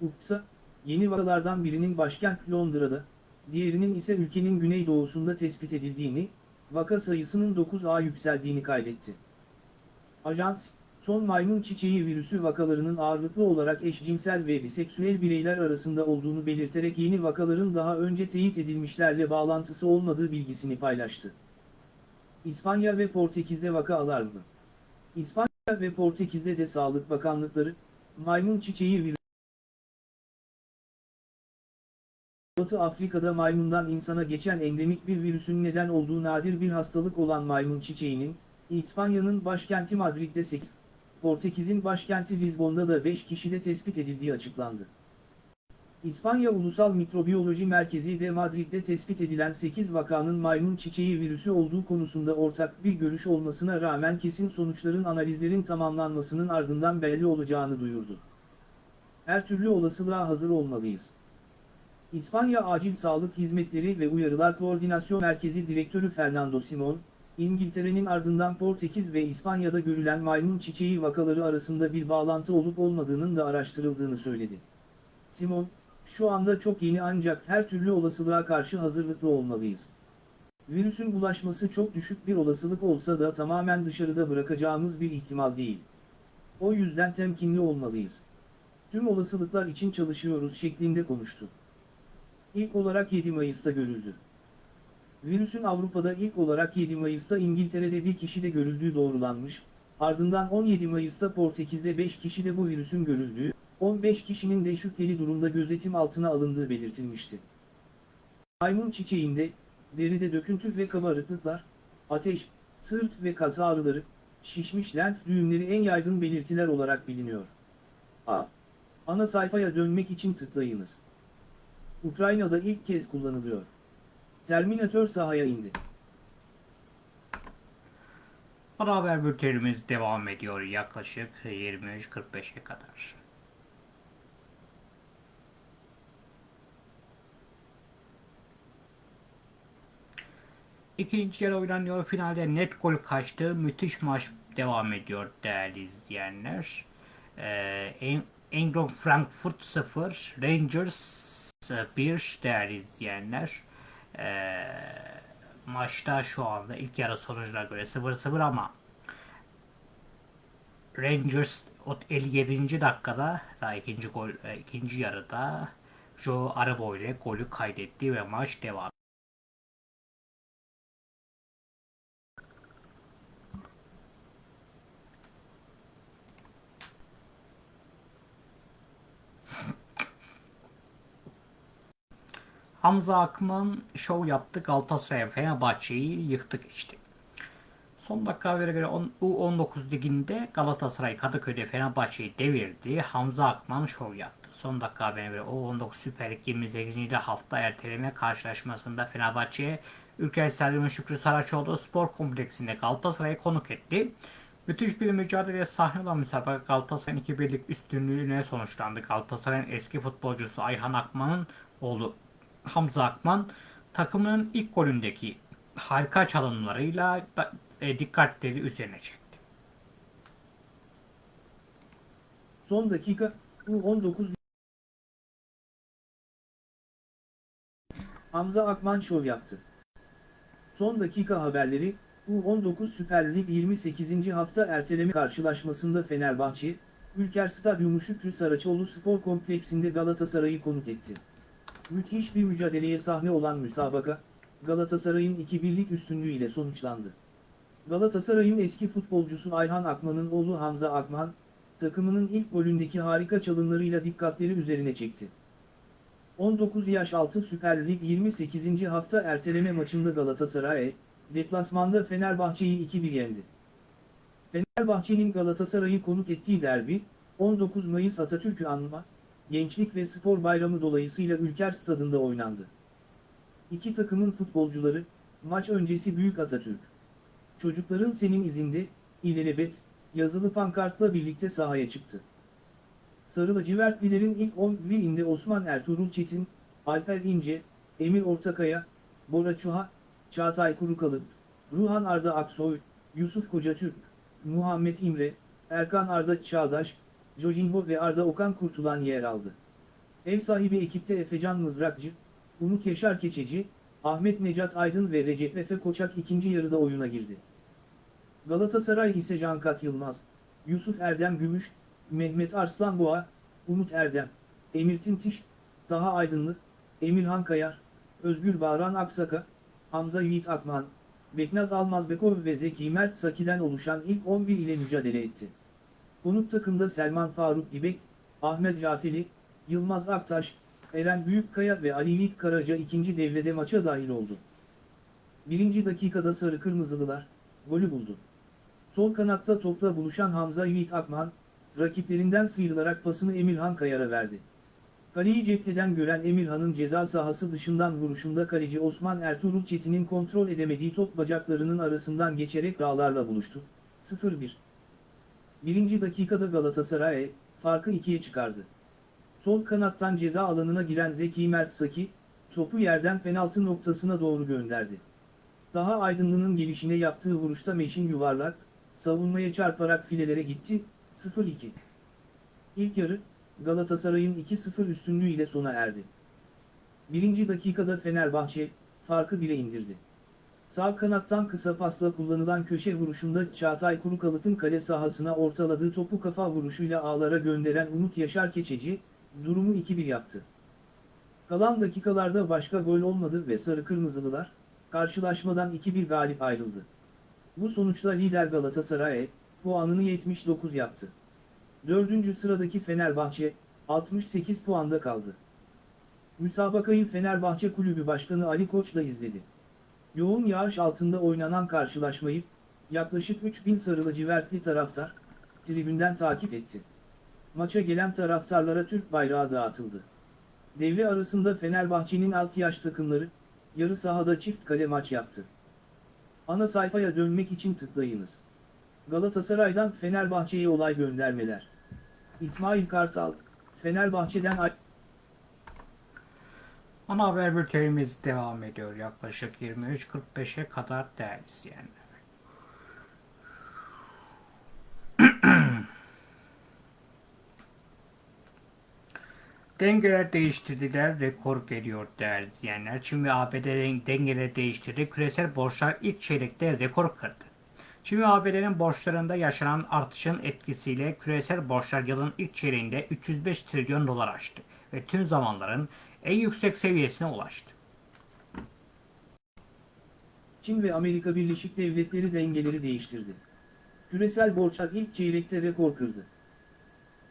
UPSA, yeni vakalardan birinin başkent Londra'da, diğerinin ise ülkenin güneydoğusunda tespit edildiğini, vaka sayısının 9'a yükseldiğini kaydetti. Ajans, son maymun çiçeği virüsü vakalarının ağırlıklı olarak eşcinsel ve biseksüel bireyler arasında olduğunu belirterek yeni vakaların daha önce teyit edilmişlerle bağlantısı olmadığı bilgisini paylaştı. İspanya ve Portekiz'de vaka alarmı. İspanya ve Portekiz'de de Sağlık Bakanlıkları, maymun çiçeği virüsü Batı Afrika'da maymundan insana geçen endemik bir virüsün neden olduğu nadir bir hastalık olan maymun çiçeğinin, İspanya'nın başkenti Madrid'de 8, Portekiz'in başkenti Lizbon'da da 5 kişide tespit edildiği açıklandı. İspanya Ulusal Mikrobiyoloji Merkezi de Madrid'de tespit edilen 8 vakanın maymun çiçeği virüsü olduğu konusunda ortak bir görüş olmasına rağmen kesin sonuçların analizlerin tamamlanmasının ardından belli olacağını duyurdu. Her türlü olasılığa hazır olmalıyız. İspanya Acil Sağlık Hizmetleri ve Uyarılar Koordinasyon Merkezi Direktörü Fernando Simon, İngiltere'nin ardından Portekiz ve İspanya'da görülen maymun çiçeği vakaları arasında bir bağlantı olup olmadığının da araştırıldığını söyledi. Simon, şu anda çok yeni ancak her türlü olasılığa karşı hazırlıklı olmalıyız. Virüsün bulaşması çok düşük bir olasılık olsa da tamamen dışarıda bırakacağımız bir ihtimal değil. O yüzden temkinli olmalıyız. Tüm olasılıklar için çalışıyoruz şeklinde konuştu. İlk olarak 7 Mayıs'ta görüldü. Virüsün Avrupa'da ilk olarak 7 Mayıs'ta İngiltere'de bir kişide görüldüğü doğrulanmış, ardından 17 Mayıs'ta Portekiz'de 5 kişide bu virüsün görüldüğü, 15 kişinin de şüpheli durumda gözetim altına alındığı belirtilmişti. Maymun çiçeğinde, deride döküntü ve kabarıklıklar, ateş, sırt ve kas ağrıları, şişmiş lenf düğümleri en yaygın belirtiler olarak biliniyor. A. Ana sayfaya dönmek için tıklayınız. Ukrayna'da ilk kez kullanılıyor. Terminator sahaya indi. Ana haber bültenimiz devam ediyor yaklaşık 23.45'e kadar. İkinci yarı oynanıyor. Finalde net gol kaçtı. Müthiş maç devam ediyor değerli izleyenler. Ee, Eintracht Frankfurt 0, Rangers 1 değerli izleyenler. Ee, maçta şu anda ilk yarı sonucuna göre 0-0 ama Rangers o 57. dakikada daha ikinci gol e, ikinci yarıda Joe Arabo ile golü kaydetti ve maç devam. Hamza Akman şov yaptı Galatasaray Fenerbahçe'yi yıktı geçti. Son dakika habere göre U19 liginde Galatasaray Kadıköy'de Fenerbahçe'yi devirdi. Hamza Akman şov yaptı. Son dakika haberine göre U19 Süper Lig 28. hafta erteleme karşılaşmasında Fenerbahçe Ülker Stadyumu Şükrü Saraçoğlu Spor Kompleksinde Galatasaray'ı konuk etti. Müthiş bir mücadeleye sahne olan müsabaka Galatasaray'ın 2 birlik üstünlüğüne sonuçlandı. Galatasaray'ın eski futbolcusu Ayhan Akman'ın oğlu Hamza Akman takımının ilk golündeki harika çalımlarıyla e, dikkatleri üzerine çekti. Son dakika U19 Hamza Akman şov yaptı. Son dakika haberleri, U19 Süper Lig 28. hafta erteleme karşılaşmasında Fenerbahçe, Ülker Stadyumu Şükrü Saraçoğlu Spor Kompleksinde Galatasaray'ı konuk etti. Müthiş bir mücadeleye sahne olan müsabaka, Galatasaray'ın 2-1'lik üstünlüğüyle sonuçlandı. Galatasaray'ın eski futbolcusu Ayhan Akman'ın oğlu Hamza Akman, takımının ilk golündeki harika çalımlarıyla dikkatleri üzerine çekti. 19 yaş altı Süper Lig 28. hafta erteleme maçında Galatasaray, deplasmanda Fenerbahçe'yi 2-1 yendi. Fenerbahçe'nin Galatasaray'ı konuk ettiği derbi, 19 Mayıs Atatürk'ü anma, Gençlik ve Spor Bayramı dolayısıyla Ülker Stadında oynandı. İki takımın futbolcuları, maç öncesi Büyük Atatürk. Çocukların senin izinde, ilelebet, yazılı pankartla birlikte sahaya çıktı. Sarı lacivertlilerin ilk 11'inde Osman Ertuğrul Çetin, Alper İnce, Emir Ortakaya, Bora Çuha, Çağatay Kurukalıp, Ruhan Arda Aksoy, Yusuf Kocatürk, Muhammed İmre, Erkan Arda Çağdaş, Jojinho ve Arda Okan Kurtulan yer aldı. Ev sahibi ekipte Efecan Mızrakçı, Umut Yaşar Keçeci, Ahmet Necat Aydın ve Recep Efe Koçak ikinci yarıda oyuna girdi. Galatasaray ise Cankat Yılmaz, Yusuf Erdem Gümüş, Mehmet Arslanboğa, Umut Erdem, Emir Tintiş, Taha Aydınlı, Emirhan Kayar, Özgür Bağran Aksaka, Hamza Yiğit Akman, Beknaz Almazbekov ve Zeki Mert Saki'den oluşan ilk 11 ile mücadele etti. Konuk takımda Selman Faruk Dibek, Ahmet Cafeli, Yılmaz Aktaş, Eren Büyükkaya ve Ali Yiğit Karaca ikinci devrede maça dahil oldu. Birinci dakikada Sarı Kırmızılılar, golü buldu. Sol kanatta topla buluşan Hamza Yiğit Akman, rakiplerinden sıyrılarak pasını Emirhan Kayar'a verdi. Kaleyi cepheden gören Emirhan'ın ceza sahası dışından vuruşunda kaleci Osman Ertuğrul Çetin'in kontrol edemediği top bacaklarının arasından geçerek dağlarla buluştu. 0-1. Birinci dakikada Galatasaray, farkı ikiye çıkardı. Sol kanattan ceza alanına giren Zeki Mert Saki, topu yerden penaltı noktasına doğru gönderdi. Daha Aydınlı'nın gelişine yaptığı vuruşta Meşin yuvarlak, savunmaya çarparak filelere gitti, 0-2. İlk yarı, Galatasaray'ın 2-0 üstünlüğüyle sona erdi. Birinci dakikada Fenerbahçe, farkı 1'e indirdi. Sağ kanattan kısa pasla kullanılan köşe vuruşunda Çağatay Kurukalıp'ın kale sahasına ortaladığı topu kafa vuruşuyla ağlara gönderen Umut Yaşar Keçeci, durumu 2-1 yaptı. Kalan dakikalarda başka gol olmadı ve Sarı Kırmızılılar, karşılaşmadan 2-1 galip ayrıldı. Bu sonuçla lider Galatasaray, puanını 79 yaptı. Dördüncü sıradaki Fenerbahçe, 68 puanda kaldı. Müsabakayı Fenerbahçe Kulübü Başkanı Ali Koç da izledi. Yoğun yağış altında oynanan karşılaşmayı, yaklaşık 3000 sarı lacivertli taraftar, tribünden takip etti. Maça gelen taraftarlara Türk bayrağı dağıtıldı. Devre arasında Fenerbahçe'nin alt yaş takımları, yarı sahada çift kale maç yaptı. Ana sayfaya dönmek için tıklayınız. Galatasaray'dan Fenerbahçe'ye olay göndermeler. İsmail Kartal, Fenerbahçe'den Ana haber bültenimiz devam ediyor yaklaşık 23.45'e kadar değerli izleyenler. <clears throat> Dengeler değiştirdiler, rekor geliyor değerli izleyenler. Çin ve ABD dengeleri değiştirdi. Küresel borçlar ilk çeyrekte rekor kırdı. Çin ve ABD'nin borçlarında yaşanan artışın etkisiyle küresel borçlar yılın ilk çeyreğinde 305 trilyon dolar aştı ve tüm zamanların en yüksek seviyesine ulaştı. Çin ve Amerika Birleşik Devletleri dengeleri değiştirdi. Küresel borçlar ilk çeyrekte rekor kırdı.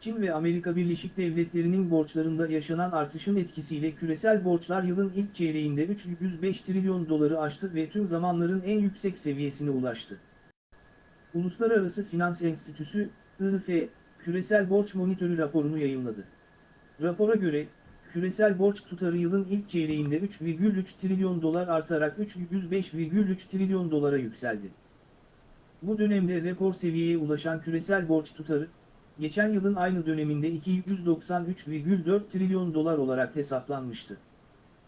Çin ve Amerika Birleşik Devletleri'nin borçlarında yaşanan artışın etkisiyle küresel borçlar yılın ilk çeyreğinde 305 trilyon doları aştı ve tüm zamanların en yüksek seviyesine ulaştı. Uluslararası Finans Enstitüsü, IF, Küresel Borç Monitörü raporunu yayınladı. Rapora göre, küresel borç tutarı yılın ilk çeyreğinde 3,3 trilyon dolar artarak 305,3 trilyon dolara yükseldi. Bu dönemde rekor seviyeye ulaşan küresel borç tutarı, geçen yılın aynı döneminde 293,4 trilyon dolar olarak hesaplanmıştı.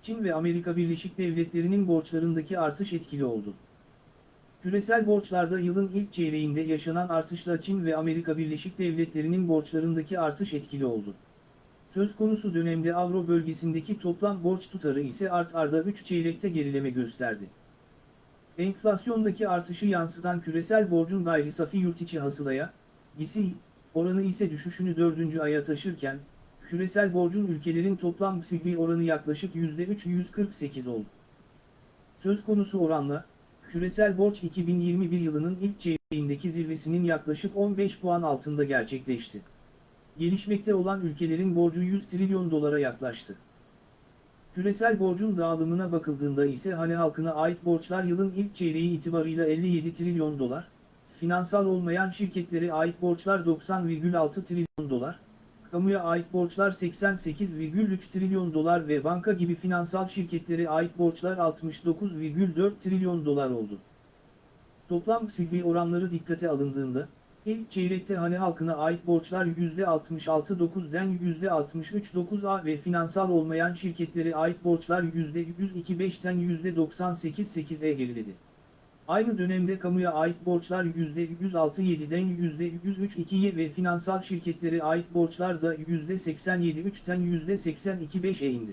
Çin ve Amerika Birleşik Devletleri'nin borçlarındaki artış etkili oldu. Küresel borçlarda yılın ilk çeyreğinde yaşanan artışla Çin ve Amerika Birleşik Devletleri'nin borçlarındaki artış etkili oldu. Söz konusu dönemde Avro bölgesindeki toplam borç tutarı ise art arda 3 çeyrekte gerileme gösterdi. Enflasyondaki artışı yansıtan küresel borcun gayri safi yurtiçi hasılaya, GİSİ, oranı ise düşüşünü 4. aya taşırken, küresel borcun ülkelerin toplam GSİ oranı yaklaşık %348 oldu. Söz konusu oranla, küresel borç 2021 yılının ilk çeyreğindeki zirvesinin yaklaşık 15 puan altında gerçekleşti. Gelişmekte olan ülkelerin borcu 100 trilyon dolara yaklaştı. Küresel borcun dağılımına bakıldığında ise hane halkına ait borçlar yılın ilk çeyreği itibarıyla 57 trilyon dolar, finansal olmayan şirketlere ait borçlar 90,6 trilyon dolar, kamuya ait borçlar 88,3 trilyon dolar ve banka gibi finansal şirketlere ait borçlar 69,4 trilyon dolar oldu. Toplam silbi oranları dikkate alındığında, ilk çeyrekte hane halkına ait borçlar %66.9'den %63.9'a ve finansal olmayan şirketlere ait borçlar %102.5'ten %98.8'e geriledi. Aynı dönemde kamuya ait borçlar %106.7'den %103.2'ye ve finansal şirketlere ait borçlar da %87.3'ten %82.5'e indi.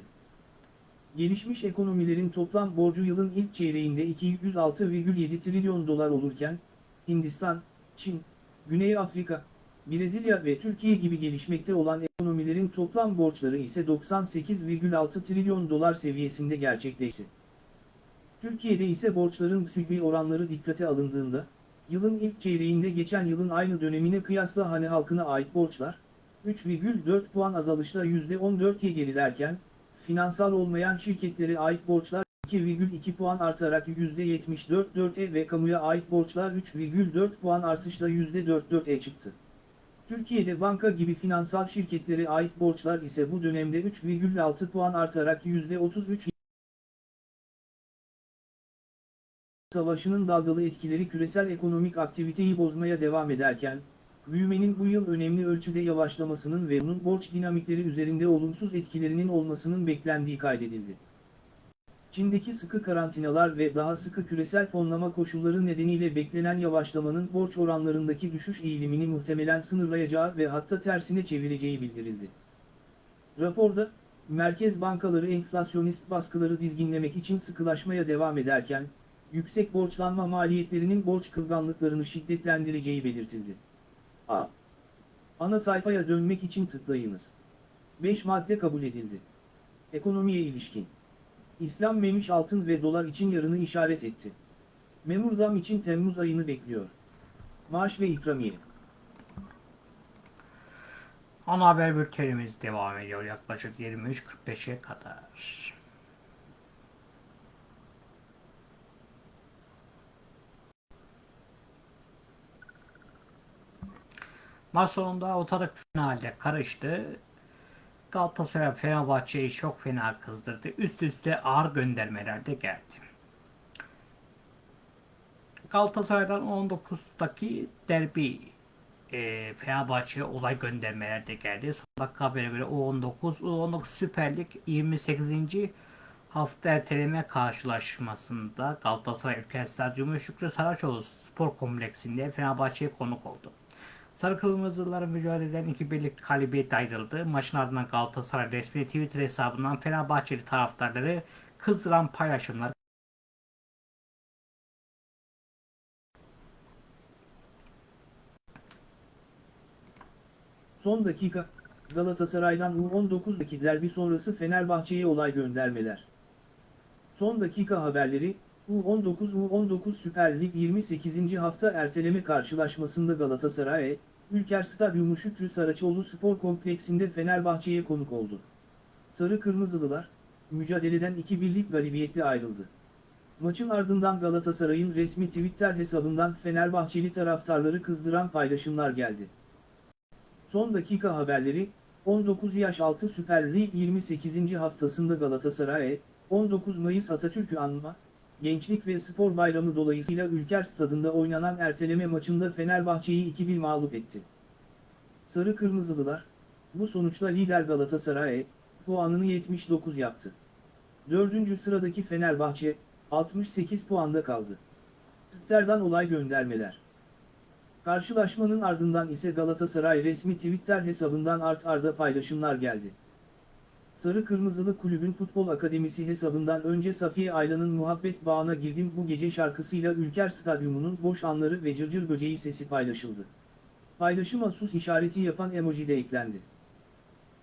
Gelişmiş ekonomilerin toplam borcu yılın ilk çeyreğinde 206,7 trilyon dolar olurken, Hindistan, Çin, Güney Afrika, Brezilya ve Türkiye gibi gelişmekte olan ekonomilerin toplam borçları ise 98,6 trilyon dolar seviyesinde gerçekleşti. Türkiye'de ise borçların sülbi oranları dikkate alındığında, yılın ilk çeyreğinde geçen yılın aynı dönemine kıyasla hane halkına ait borçlar, 3,4 puan azalışla %14'ye gerilerken, finansal olmayan şirketlere ait borçlar 2,2 puan artarak %74,4'e ve kamuya ait borçlar 3,4 puan artışla %44'e çıktı. Türkiye'de banka gibi finansal şirketlere ait borçlar ise bu dönemde 3,6 puan artarak %33 Savaşının dalgalı etkileri küresel ekonomik aktiviteyi bozmaya devam ederken, büyümenin bu yıl önemli ölçüde yavaşlamasının ve bunun borç dinamikleri üzerinde olumsuz etkilerinin olmasının beklendiği kaydedildi. Çin'deki sıkı karantinalar ve daha sıkı küresel fonlama koşulları nedeniyle beklenen yavaşlamanın borç oranlarındaki düşüş eğilimini muhtemelen sınırlayacağı ve hatta tersine çevireceği bildirildi. Raporda, merkez bankaları enflasyonist baskıları dizginlemek için sıkılaşmaya devam ederken, yüksek borçlanma maliyetlerinin borç kılganlıklarını şiddetlendireceği belirtildi. A. Ana sayfaya dönmek için tıklayınız. 5 madde kabul edildi. Ekonomiye ilişkin. İslam memiş altın ve dolar için yarını işaret etti. Memur zam için Temmuz ayını bekliyor. Maaş ve ikramiye. Ana haber bültenimiz devam ediyor yaklaşık 23.45'e kadar. Maç sonunda ortalık finalde karıştı. Galatasaray Fenerbahçe'yi çok fena kızdırdı. Üst üste ağır göndermeler de geldi. Galatasaray'dan 19'daki derbi e, Fenerbahçe'ye olay göndermeler de geldi. Son dakika haberine göre U19, U19 Süper Lig 28. hafta erteleme karşılaşmasında Galatasaray Ülker Stadyumu Şükrü Saraçoğlu Spor Kompleksinde Fenerbahçe'ye konuk oldu. Sarı Kırmızıların mücadeleden iki birlik galibiyet ayrıldı. Maçın ardından Galatasaray resmi Twitter hesabından Fenerbahçeli taraftarları kızdıran paylaşımlar Son dakika, Galatasaray'dan U19'daki derbi sonrası Fenerbahçe'ye olay göndermeler. Son dakika haberleri, U19 U19 Süper Lig 28. hafta erteleme karşılaşmasında Galatasaray, Ülker Stadyumu Şükrü Saraçoğlu Spor Kompleksinde Fenerbahçe'ye konuk oldu. Sarı Kırmızılılar, mücadeleden iki birlik galibiyetle ayrıldı. Maçın ardından Galatasaray'ın resmi Twitter hesabından Fenerbahçeli taraftarları kızdıran paylaşımlar geldi. Son dakika haberleri, 19 yaş altı Süper Lig 28. haftasında Galatasaray, 19 Mayıs Atatürk'ü anma, Gençlik ve Spor Bayramı dolayısıyla Ülker Stadında oynanan erteleme maçında Fenerbahçe'yi 2-1 mağlup etti. Sarı Kırmızılılar, bu sonuçla lider Galatasaray, puanını 79 yaptı. Dördüncü sıradaki Fenerbahçe, 68 puanda kaldı. Twitter'dan olay göndermeler. Karşılaşmanın ardından ise Galatasaray resmi Twitter hesabından art arda paylaşımlar geldi. Sarı Kırmızılı Kulübün Futbol Akademisi hesabından önce Safiye Aylan'ın Muhabbet Bağına Girdim Bu Gece şarkısıyla Ülker Stadyumu'nun boş anları ve cırcır böceği sesi paylaşıldı. Paylaşıma sus işareti yapan emoji de eklendi.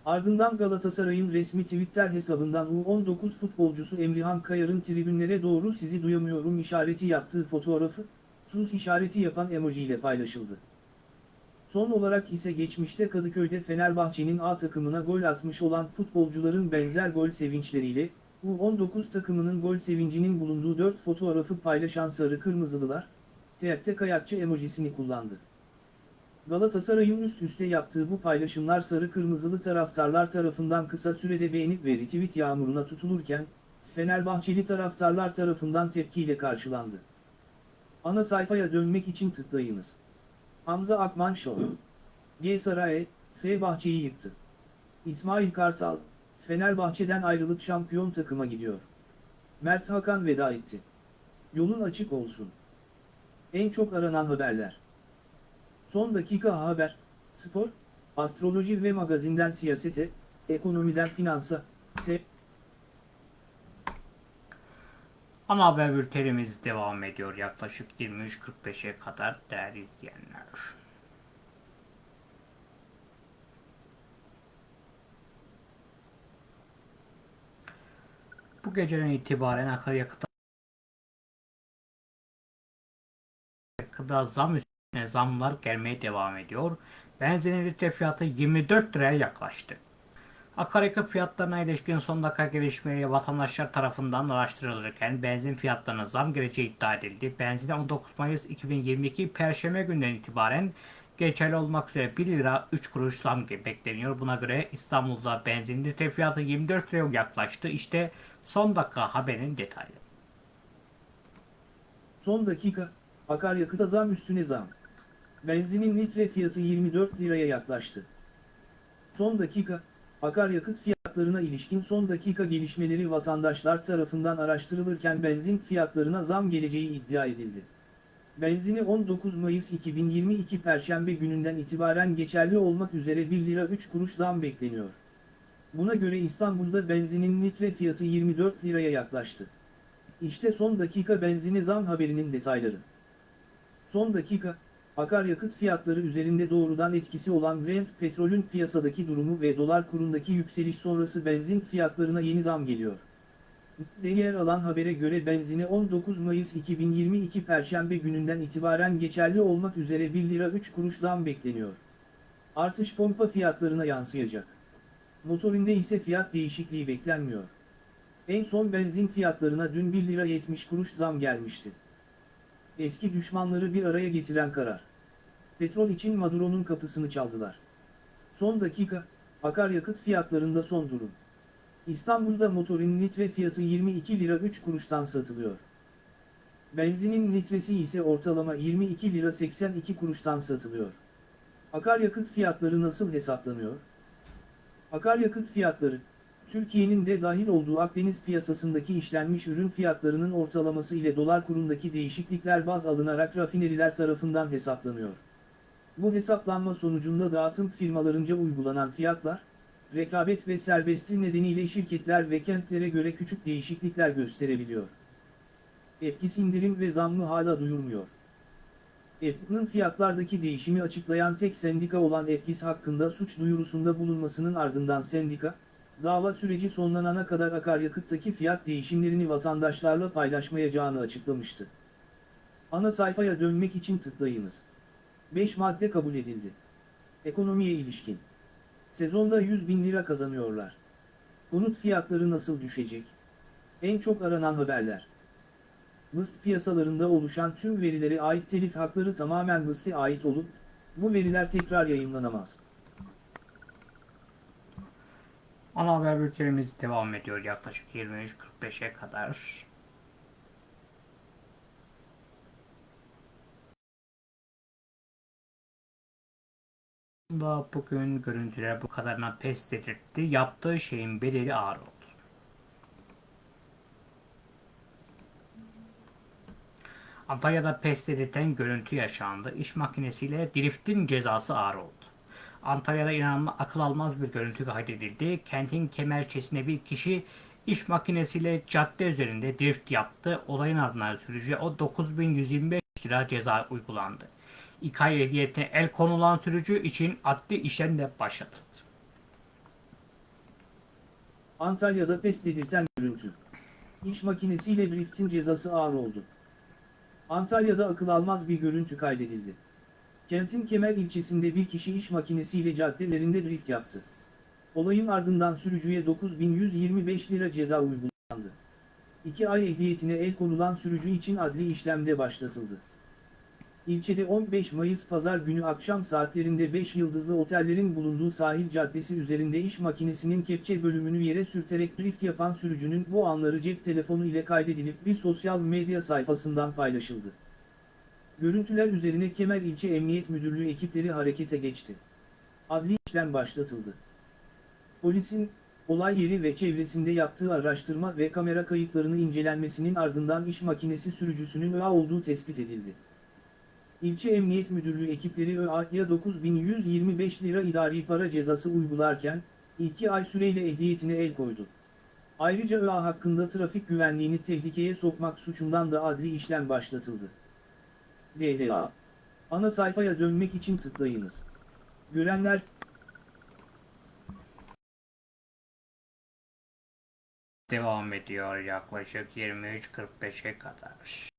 Ardından Galatasaray'ın resmi Twitter hesabından U19 futbolcusu Emrihan Kayar'ın tribünlere doğru sizi duyamıyorum işareti yaptığı fotoğrafı, sus işareti yapan emoji ile paylaşıldı. Son olarak ise geçmişte Kadıköy'de Fenerbahçe'nin A takımına gol atmış olan futbolcuların benzer gol sevinçleriyle, U19 takımının gol sevincinin bulunduğu 4 fotoğrafı paylaşan Sarı Kırmızılılar, teyakte kayakçı emojisini kullandı. Galatasaray'ın üst üste yaptığı bu paylaşımlar sarı kırmızılı taraftarlar tarafından kısa sürede beğenip ve retweet yağmuruna tutulurken, Fenerbahçeli taraftarlar tarafından tepkiyle karşılandı. Ana sayfaya dönmek için tıklayınız. Hamza Akman Show. G. Saraye, F. Bahçe'yi yıktı. İsmail Kartal, Fenerbahçe'den ayrılıp şampiyon takıma gidiyor. Mert Hakan veda etti. Yolun açık olsun. En çok aranan haberler. Son dakika haber, spor, astroloji ve magazinden siyasete, ekonomiden finansa, se Ana haber bültenimiz devam ediyor yaklaşık 23.45'e kadar değerli izleyenler. Bu geceden itibaren akaryakıta gıda zam üstüne zamlar gelmeye devam ediyor. Benzinin litre fiyatı 24 liraya yaklaştı. Akaryakıt fiyatlarına ilişkin son dakika gelişmeleri vatandaşlar tarafından araştırılırken benzin fiyatlarına zam geleceği iddia edildi. Benzine 19 Mayıs 2022 Perşembe günden itibaren geçerli olmak üzere 1 lira 3 kuruş zam bekleniyor. Buna göre İstanbul'da benzin litre fiyatı 24 liraya yaklaştı. İşte son dakika haberin detayları. son dakika, akaryakıta zam üstüne zam. Benzinin litre fiyatı 24 liraya yaklaştı. Son dakika, akaryakıt fiyatlarına ilişkin son dakika gelişmeleri vatandaşlar tarafından araştırılırken benzin fiyatlarına zam geleceği iddia edildi. Benzini 19 Mayıs 2022 Perşembe gününden itibaren geçerli olmak üzere 1 lira 3 kuruş zam bekleniyor. Buna göre İstanbul'da benzinin litre fiyatı 24 liraya yaklaştı. İşte son dakika benzine zam haberinin detayları. Son dakika, akaryakıt fiyatları üzerinde doğrudan etkisi olan Brent petrolün piyasadaki durumu ve dolar kurundaki yükseliş sonrası benzin fiyatlarına yeni zam geliyor. De yer alan habere göre benzine 19 Mayıs 2022 Perşembe gününden itibaren geçerli olmak üzere 1 lira 3 kuruş zam bekleniyor. Artış pompa fiyatlarına yansıyacak. Motorinde ise fiyat değişikliği beklenmiyor. En son benzin fiyatlarına dün 1 lira 70 kuruş zam gelmişti. Eski düşmanları bir araya getiren karar. Petrol için Maduro'nun kapısını çaldılar. Son dakika, akaryakıt fiyatlarında son durum. İstanbul'da motorin litre fiyatı 22 lira 3 kuruştan satılıyor. Benzinin litresi ise ortalama 22 lira 82 kuruştan satılıyor. Akaryakıt fiyatları nasıl hesaplanıyor? Akaryakıt fiyatları, Türkiye'nin de dahil olduğu Akdeniz piyasasındaki işlenmiş ürün fiyatlarının ortalaması ile dolar kurundaki değişiklikler baz alınarak rafineriler tarafından hesaplanıyor. Bu hesaplanma sonucunda dağıtım firmalarınca uygulanan fiyatlar, rekabet ve serbestliği nedeniyle şirketler ve kentlere göre küçük değişiklikler gösterebiliyor. Epkis indirim ve zammı hala duyurmuyor. EPK'nın fiyatlardaki değişimi açıklayan tek sendika olan EPKİS hakkında suç duyurusunda bulunmasının ardından sendika, dava süreci sonlanana kadar akaryakıttaki fiyat değişimlerini vatandaşlarla paylaşmayacağını açıklamıştı. Ana sayfaya dönmek için tıklayınız. 5 madde kabul edildi. Ekonomiye ilişkin. Sezonda 100 bin lira kazanıyorlar. Konut fiyatları nasıl düşecek? En çok aranan haberler. MIST piyasalarında oluşan tüm verilere ait telif hakları tamamen MIST'e ait olup, bu veriler tekrar yayınlanamaz. Ana haber bültenimiz devam ediyor yaklaşık 23.45'e kadar. Da bugün görüntüler bu kadarına pes dedirtti. Yaptığı şeyin bedeli ağır oldu. Antalya'da pes dedirten görüntü yaşandı. İş makinesiyle driftin cezası ağır oldu. Antalya'da inanılmaz akıl almaz bir görüntü kaydedildi. Kentin kemerçesinde bir kişi iş makinesiyle cadde üzerinde drift yaptı. Olayın ardından sürücüye o 9125 lira ceza uygulandı. İki ay ehliyetine el konulan sürücü için adli işlem de başlatıldı. Antalya'da pes dedirten görüntü. İş makinesiyle driftin cezası ağır oldu. Antalya'da akıl almaz bir görüntü kaydedildi. Kentin Kemer ilçesinde bir kişi iş makinesiyle caddelerinde drift yaptı. Olayın ardından sürücüye 9125 lira ceza uygulandı. 2 ay ehliyetine el konulan sürücü için adli işlemde başlatıldı. İlçede 15 Mayıs pazar günü akşam saatlerinde 5 yıldızlı otellerin bulunduğu sahil caddesi üzerinde iş makinesinin kepçe bölümünü yere sürterek drift yapan sürücünün bu anları cep telefonu ile kaydedilip bir sosyal medya sayfasından paylaşıldı. Görüntüler üzerine Kemer İlçe Emniyet Müdürlüğü ekipleri harekete geçti. Adli işlem başlatıldı. Polisin, olay yeri ve çevresinde yaptığı araştırma ve kamera kayıtlarını incelenmesinin ardından iş makinesi sürücüsünün ÖA olduğu tespit edildi. İlçe Emniyet Müdürlüğü ekipleri ÖA'ya 9125 lira idari para cezası uygularken, 2 ay süreyle ehliyetine el koydu. Ayrıca ÖA hakkında trafik güvenliğini tehlikeye sokmak suçundan da adli işlem başlatıldı. DLA Ana sayfaya dönmek için tıklayınız. Görenler, Devam ediyor yaklaşık 23.45'e kadar.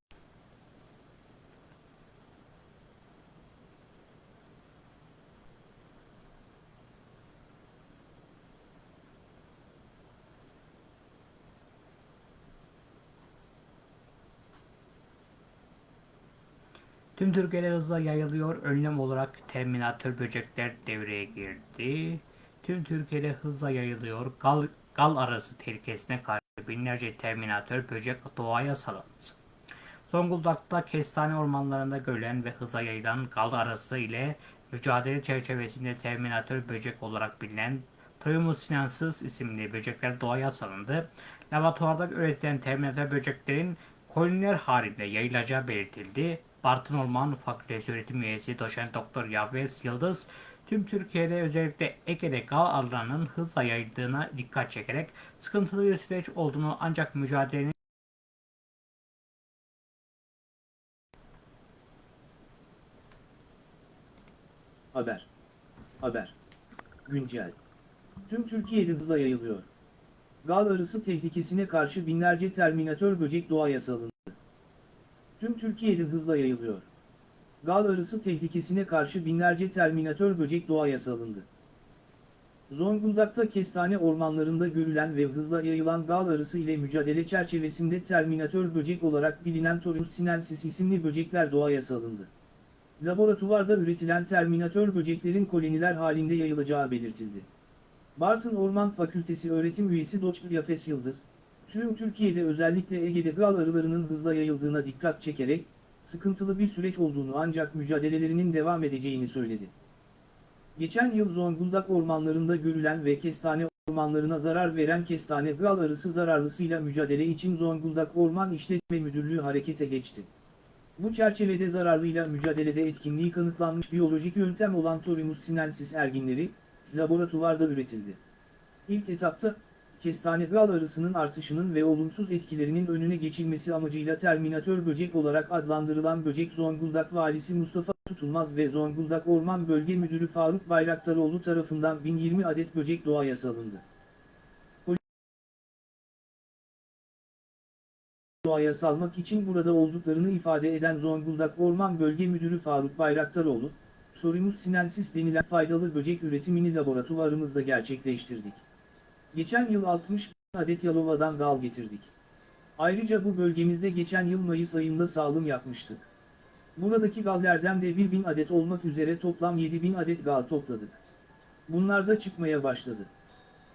Tüm Türkiye'de hızla yayılıyor. Önlem olarak Terminator böcekler devreye girdi. Tüm Türkiye'de hızla yayılıyor. Gal, gal arası tehlikesine karşı binlerce Terminator böcek doğaya salındı. Zonguldak'ta kestane ormanlarında görülen ve hıza yayılan gal arası ile mücadele çerçevesinde Terminator böcek olarak bilinen Toyumus sinensis isimli böcekler doğaya salındı. Laboratuvarda üretilen Terminator böceklerin koloniler halinde yayılacağı belirtildi. Bartın Orman Fakültesi öğretim üyesi doçent doktor Yavves Yıldız, tüm Türkiye'de özellikle Ege'de gal arılarının hızla yayıldığına dikkat çekerek sıkıntılı bir süreç olduğunu ancak mücadelenin haber. Haber. Güncel. Tüm Türkiye'de hızla yayılıyor. Gal arısı tehlikesine karşı binlerce terminatör böcek doğaya salındı. Tüm Türkiye'de hızla yayılıyor. Gal arısı tehlikesine karşı binlerce terminatör böcek doğaya salındı. Zonguldak'ta kestane ormanlarında görülen ve hızla yayılan gal arısı ile mücadele çerçevesinde terminatör böcek olarak bilinen Torus sinensis isimli böcekler doğaya salındı. Laboratuvarda üretilen terminatör böceklerin koloniler halinde yayılacağı belirtildi. Bartın Orman Fakültesi öğretim üyesi Doçlu Yafes Yıldız, tüm Türkiye'de özellikle Ege'de gal arılarının hızla yayıldığına dikkat çekerek, sıkıntılı bir süreç olduğunu ancak mücadelelerinin devam edeceğini söyledi. Geçen yıl Zonguldak ormanlarında görülen ve kestane ormanlarına zarar veren kestane gal arısı zararlısıyla mücadele için Zonguldak Orman İşletme Müdürlüğü harekete geçti. Bu çerçevede zararlıyla mücadelede etkinliği kanıtlanmış biyolojik yöntem olan Torimus sinensis erginleri, laboratuvarda üretildi. İlk etapta, kestane gal arısının artışının ve olumsuz etkilerinin önüne geçilmesi amacıyla terminatör böcek olarak adlandırılan böcek Zonguldak Valisi Mustafa Tutulmaz ve Zonguldak Orman Bölge Müdürü Faruk Bayraktaroğlu tarafından 1020 adet böcek doğaya salındı. doğaya salmak için burada olduklarını ifade eden Zonguldak Orman Bölge Müdürü Faruk Bayraktaroğlu, Sorimus sinensis denilen faydalı böcek üretimini laboratuvarımızda gerçekleştirdik. Geçen yıl 60 bin adet Yalova'dan gal getirdik. Ayrıca bu bölgemizde geçen yıl Mayıs ayında sağlım yapmıştık. Buradaki gallerden de 1000 adet olmak üzere toplam 7000 adet gal topladık. Bunlar da çıkmaya başladı.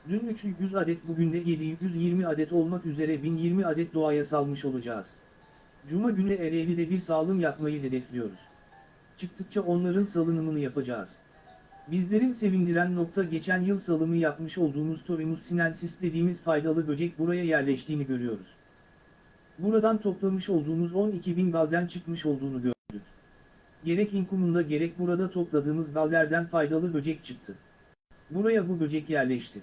Dün 300 adet bugün de 720 adet olmak üzere 1020 adet doğaya salmış olacağız. Cuma günü Ereğli'de bir salım yapmayı hedefliyoruz. Çıktıkça onların salınımını yapacağız. Bizlerin sevindiren nokta geçen yıl salımı yapmış olduğumuz Torimus sinensis dediğimiz faydalı böcek buraya yerleştiğini görüyoruz. Buradan toplamış olduğumuz 12 bin galden çıkmış olduğunu gördük. gerek inkumunda gerek burada topladığımız gallerden faydalı böcek çıktı. Buraya bu böcek yerleşti.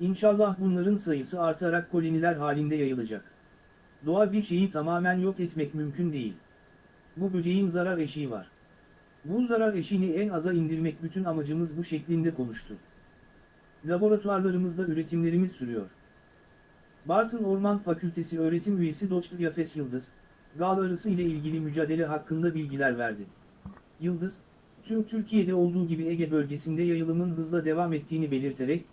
İnşallah bunların sayısı artarak koloniler halinde yayılacak. Doğa bir şeyi tamamen yok etmek mümkün değil. Bu böceğin zarar eşiği var. Bu zarar eşiğini en aza indirmek bütün amacımız bu şeklinde konuştu. Laboratuvarlarımızda üretimlerimiz sürüyor. Bartın Orman Fakültesi öğretim üyesi Doçlu Yafes Yıldız, gal arısı ile ilgili mücadele hakkında bilgiler verdi. Yıldız, tüm Türkiye'de olduğu gibi Ege bölgesinde yayılımın hızla devam ettiğini belirterek,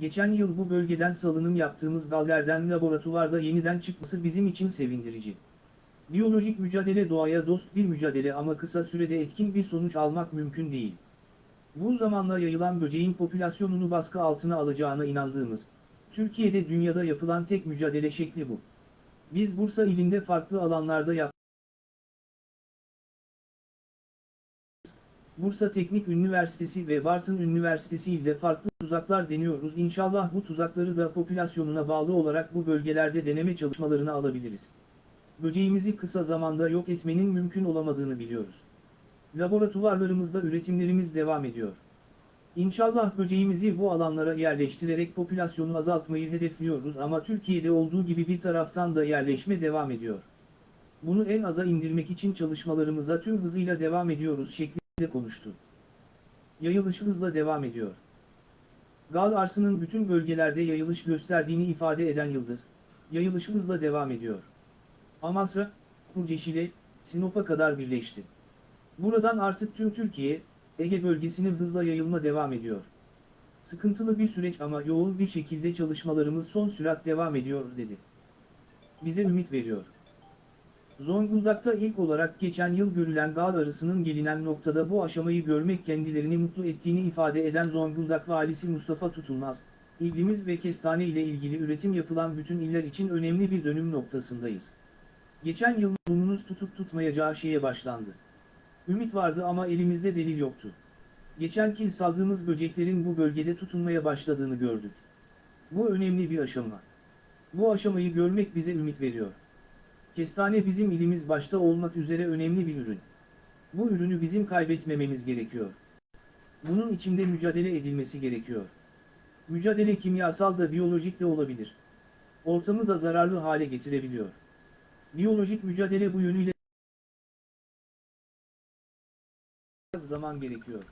geçen yıl bu bölgeden salınım yaptığımız gallerden laboratuvarda yeniden çıkması bizim için sevindirici. Biyolojik mücadele doğaya dost bir mücadele ama kısa sürede etkin bir sonuç almak mümkün değil. Bu zamanla yayılan böceğin popülasyonunu baskı altına alacağına inandığımız, Türkiye'de dünyada yapılan tek mücadele şekli bu. Biz Bursa ilinde farklı alanlarda yap Bursa Teknik Üniversitesi ve Bartın Üniversitesi ile farklı tuzaklar deniyoruz. İnşallah bu tuzakları da popülasyonuna bağlı olarak bu bölgelerde deneme çalışmalarına alabiliriz. Böceğimizi kısa zamanda yok etmenin mümkün olamadığını biliyoruz. Laboratuvarlarımızda üretimlerimiz devam ediyor. İnşallah böceğimizi bu alanlara yerleştirerek popülasyonu azaltmayı hedefliyoruz ama Türkiye'de olduğu gibi bir taraftan da yerleşme devam ediyor. Bunu en aza indirmek için çalışmalarımıza tüm hızıyla devam ediyoruz şeklinde konuştu. Yayılış hızla devam ediyor. Gal arsının bütün bölgelerde yayılış gösterdiğini ifade eden Yıldız, yayılış hızla devam ediyor. Amasra, Kurceşile, Sinop'a kadar birleşti. Buradan artık tüm Türkiye, Ege bölgesine hızla yayılma devam ediyor. Sıkıntılı bir süreç ama yoğun bir şekilde çalışmalarımız son sürat devam ediyor dedi. Bize ümit veriyor. Zonguldak'ta ilk olarak geçen yıl görülen dağ arısının gelinen noktada bu aşamayı görmek kendilerini mutlu ettiğini ifade eden Zonguldak Valisi Mustafa Tutulmaz, ilgimiz ve kestane ile ilgili üretim yapılan bütün iller için önemli bir dönüm noktasındayız. Geçen yıl burnunuz tutup tutmayacağı şeye başlandı. Ümit vardı ama elimizde delil yoktu. Geçen yıl saldığımız böceklerin bu bölgede tutunmaya başladığını gördük. Bu önemli bir aşama. Bu aşamayı görmek bize ümit veriyor. Kestane bizim ilimiz başta olmak üzere önemli bir ürün. Bu ürünü bizim kaybetmememiz gerekiyor. Bunun içinde mücadele edilmesi gerekiyor. Mücadele kimyasal da biyolojik de olabilir. Ortamı da zararlı hale getirebiliyor. Biyolojik mücadele bu yönüyle zaman gerekiyor.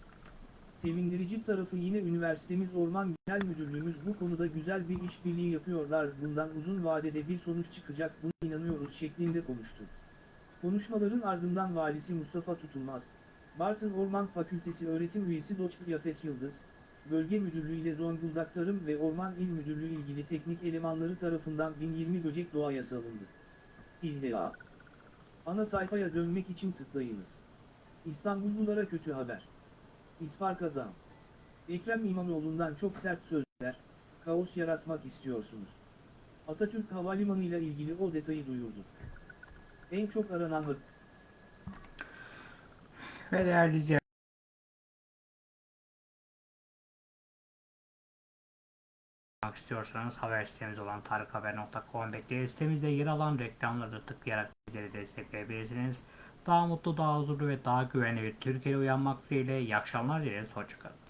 Sevindirici tarafı yine üniversitemiz Orman Genel Müdürlüğümüz bu konuda güzel bir işbirliği yapıyorlar. Bundan uzun vadede bir sonuç çıkacak buna inanıyoruz şeklinde konuştu. Konuşmaların ardından valisi Mustafa Tutulmaz, Bartın Orman Fakültesi öğretim üyesi Doçlu Yafes Yıldız, Bölge Müdürlüğü ile Zonguldak Tarım ve Orman İl Müdürlüğü ilgili teknik elemanları tarafından 1020 böcek doğaya salındı. İlla. Ana sayfaya dönmek için tıklayınız. İstanbullulara kötü haber. İsfar kazan. Ekrem İmamoğlu'ndan çok sert sözler, kaos yaratmak istiyorsunuz. Atatürk Havalimanı ile ilgili o detayı duyurdu. En çok aranan. Ve değerli istiyorsanız haber sitemiz olan tarikhaber.com bekleriz. Sitemizde yer alan reklamları tıklayarak bizleri destekleyebilirsiniz. Daha mutlu, daha huzurlu ve daha güvenli bir Türkiye'de uyanmak dileğiyle iyi akşamlar dileriz. Hoşçakalın.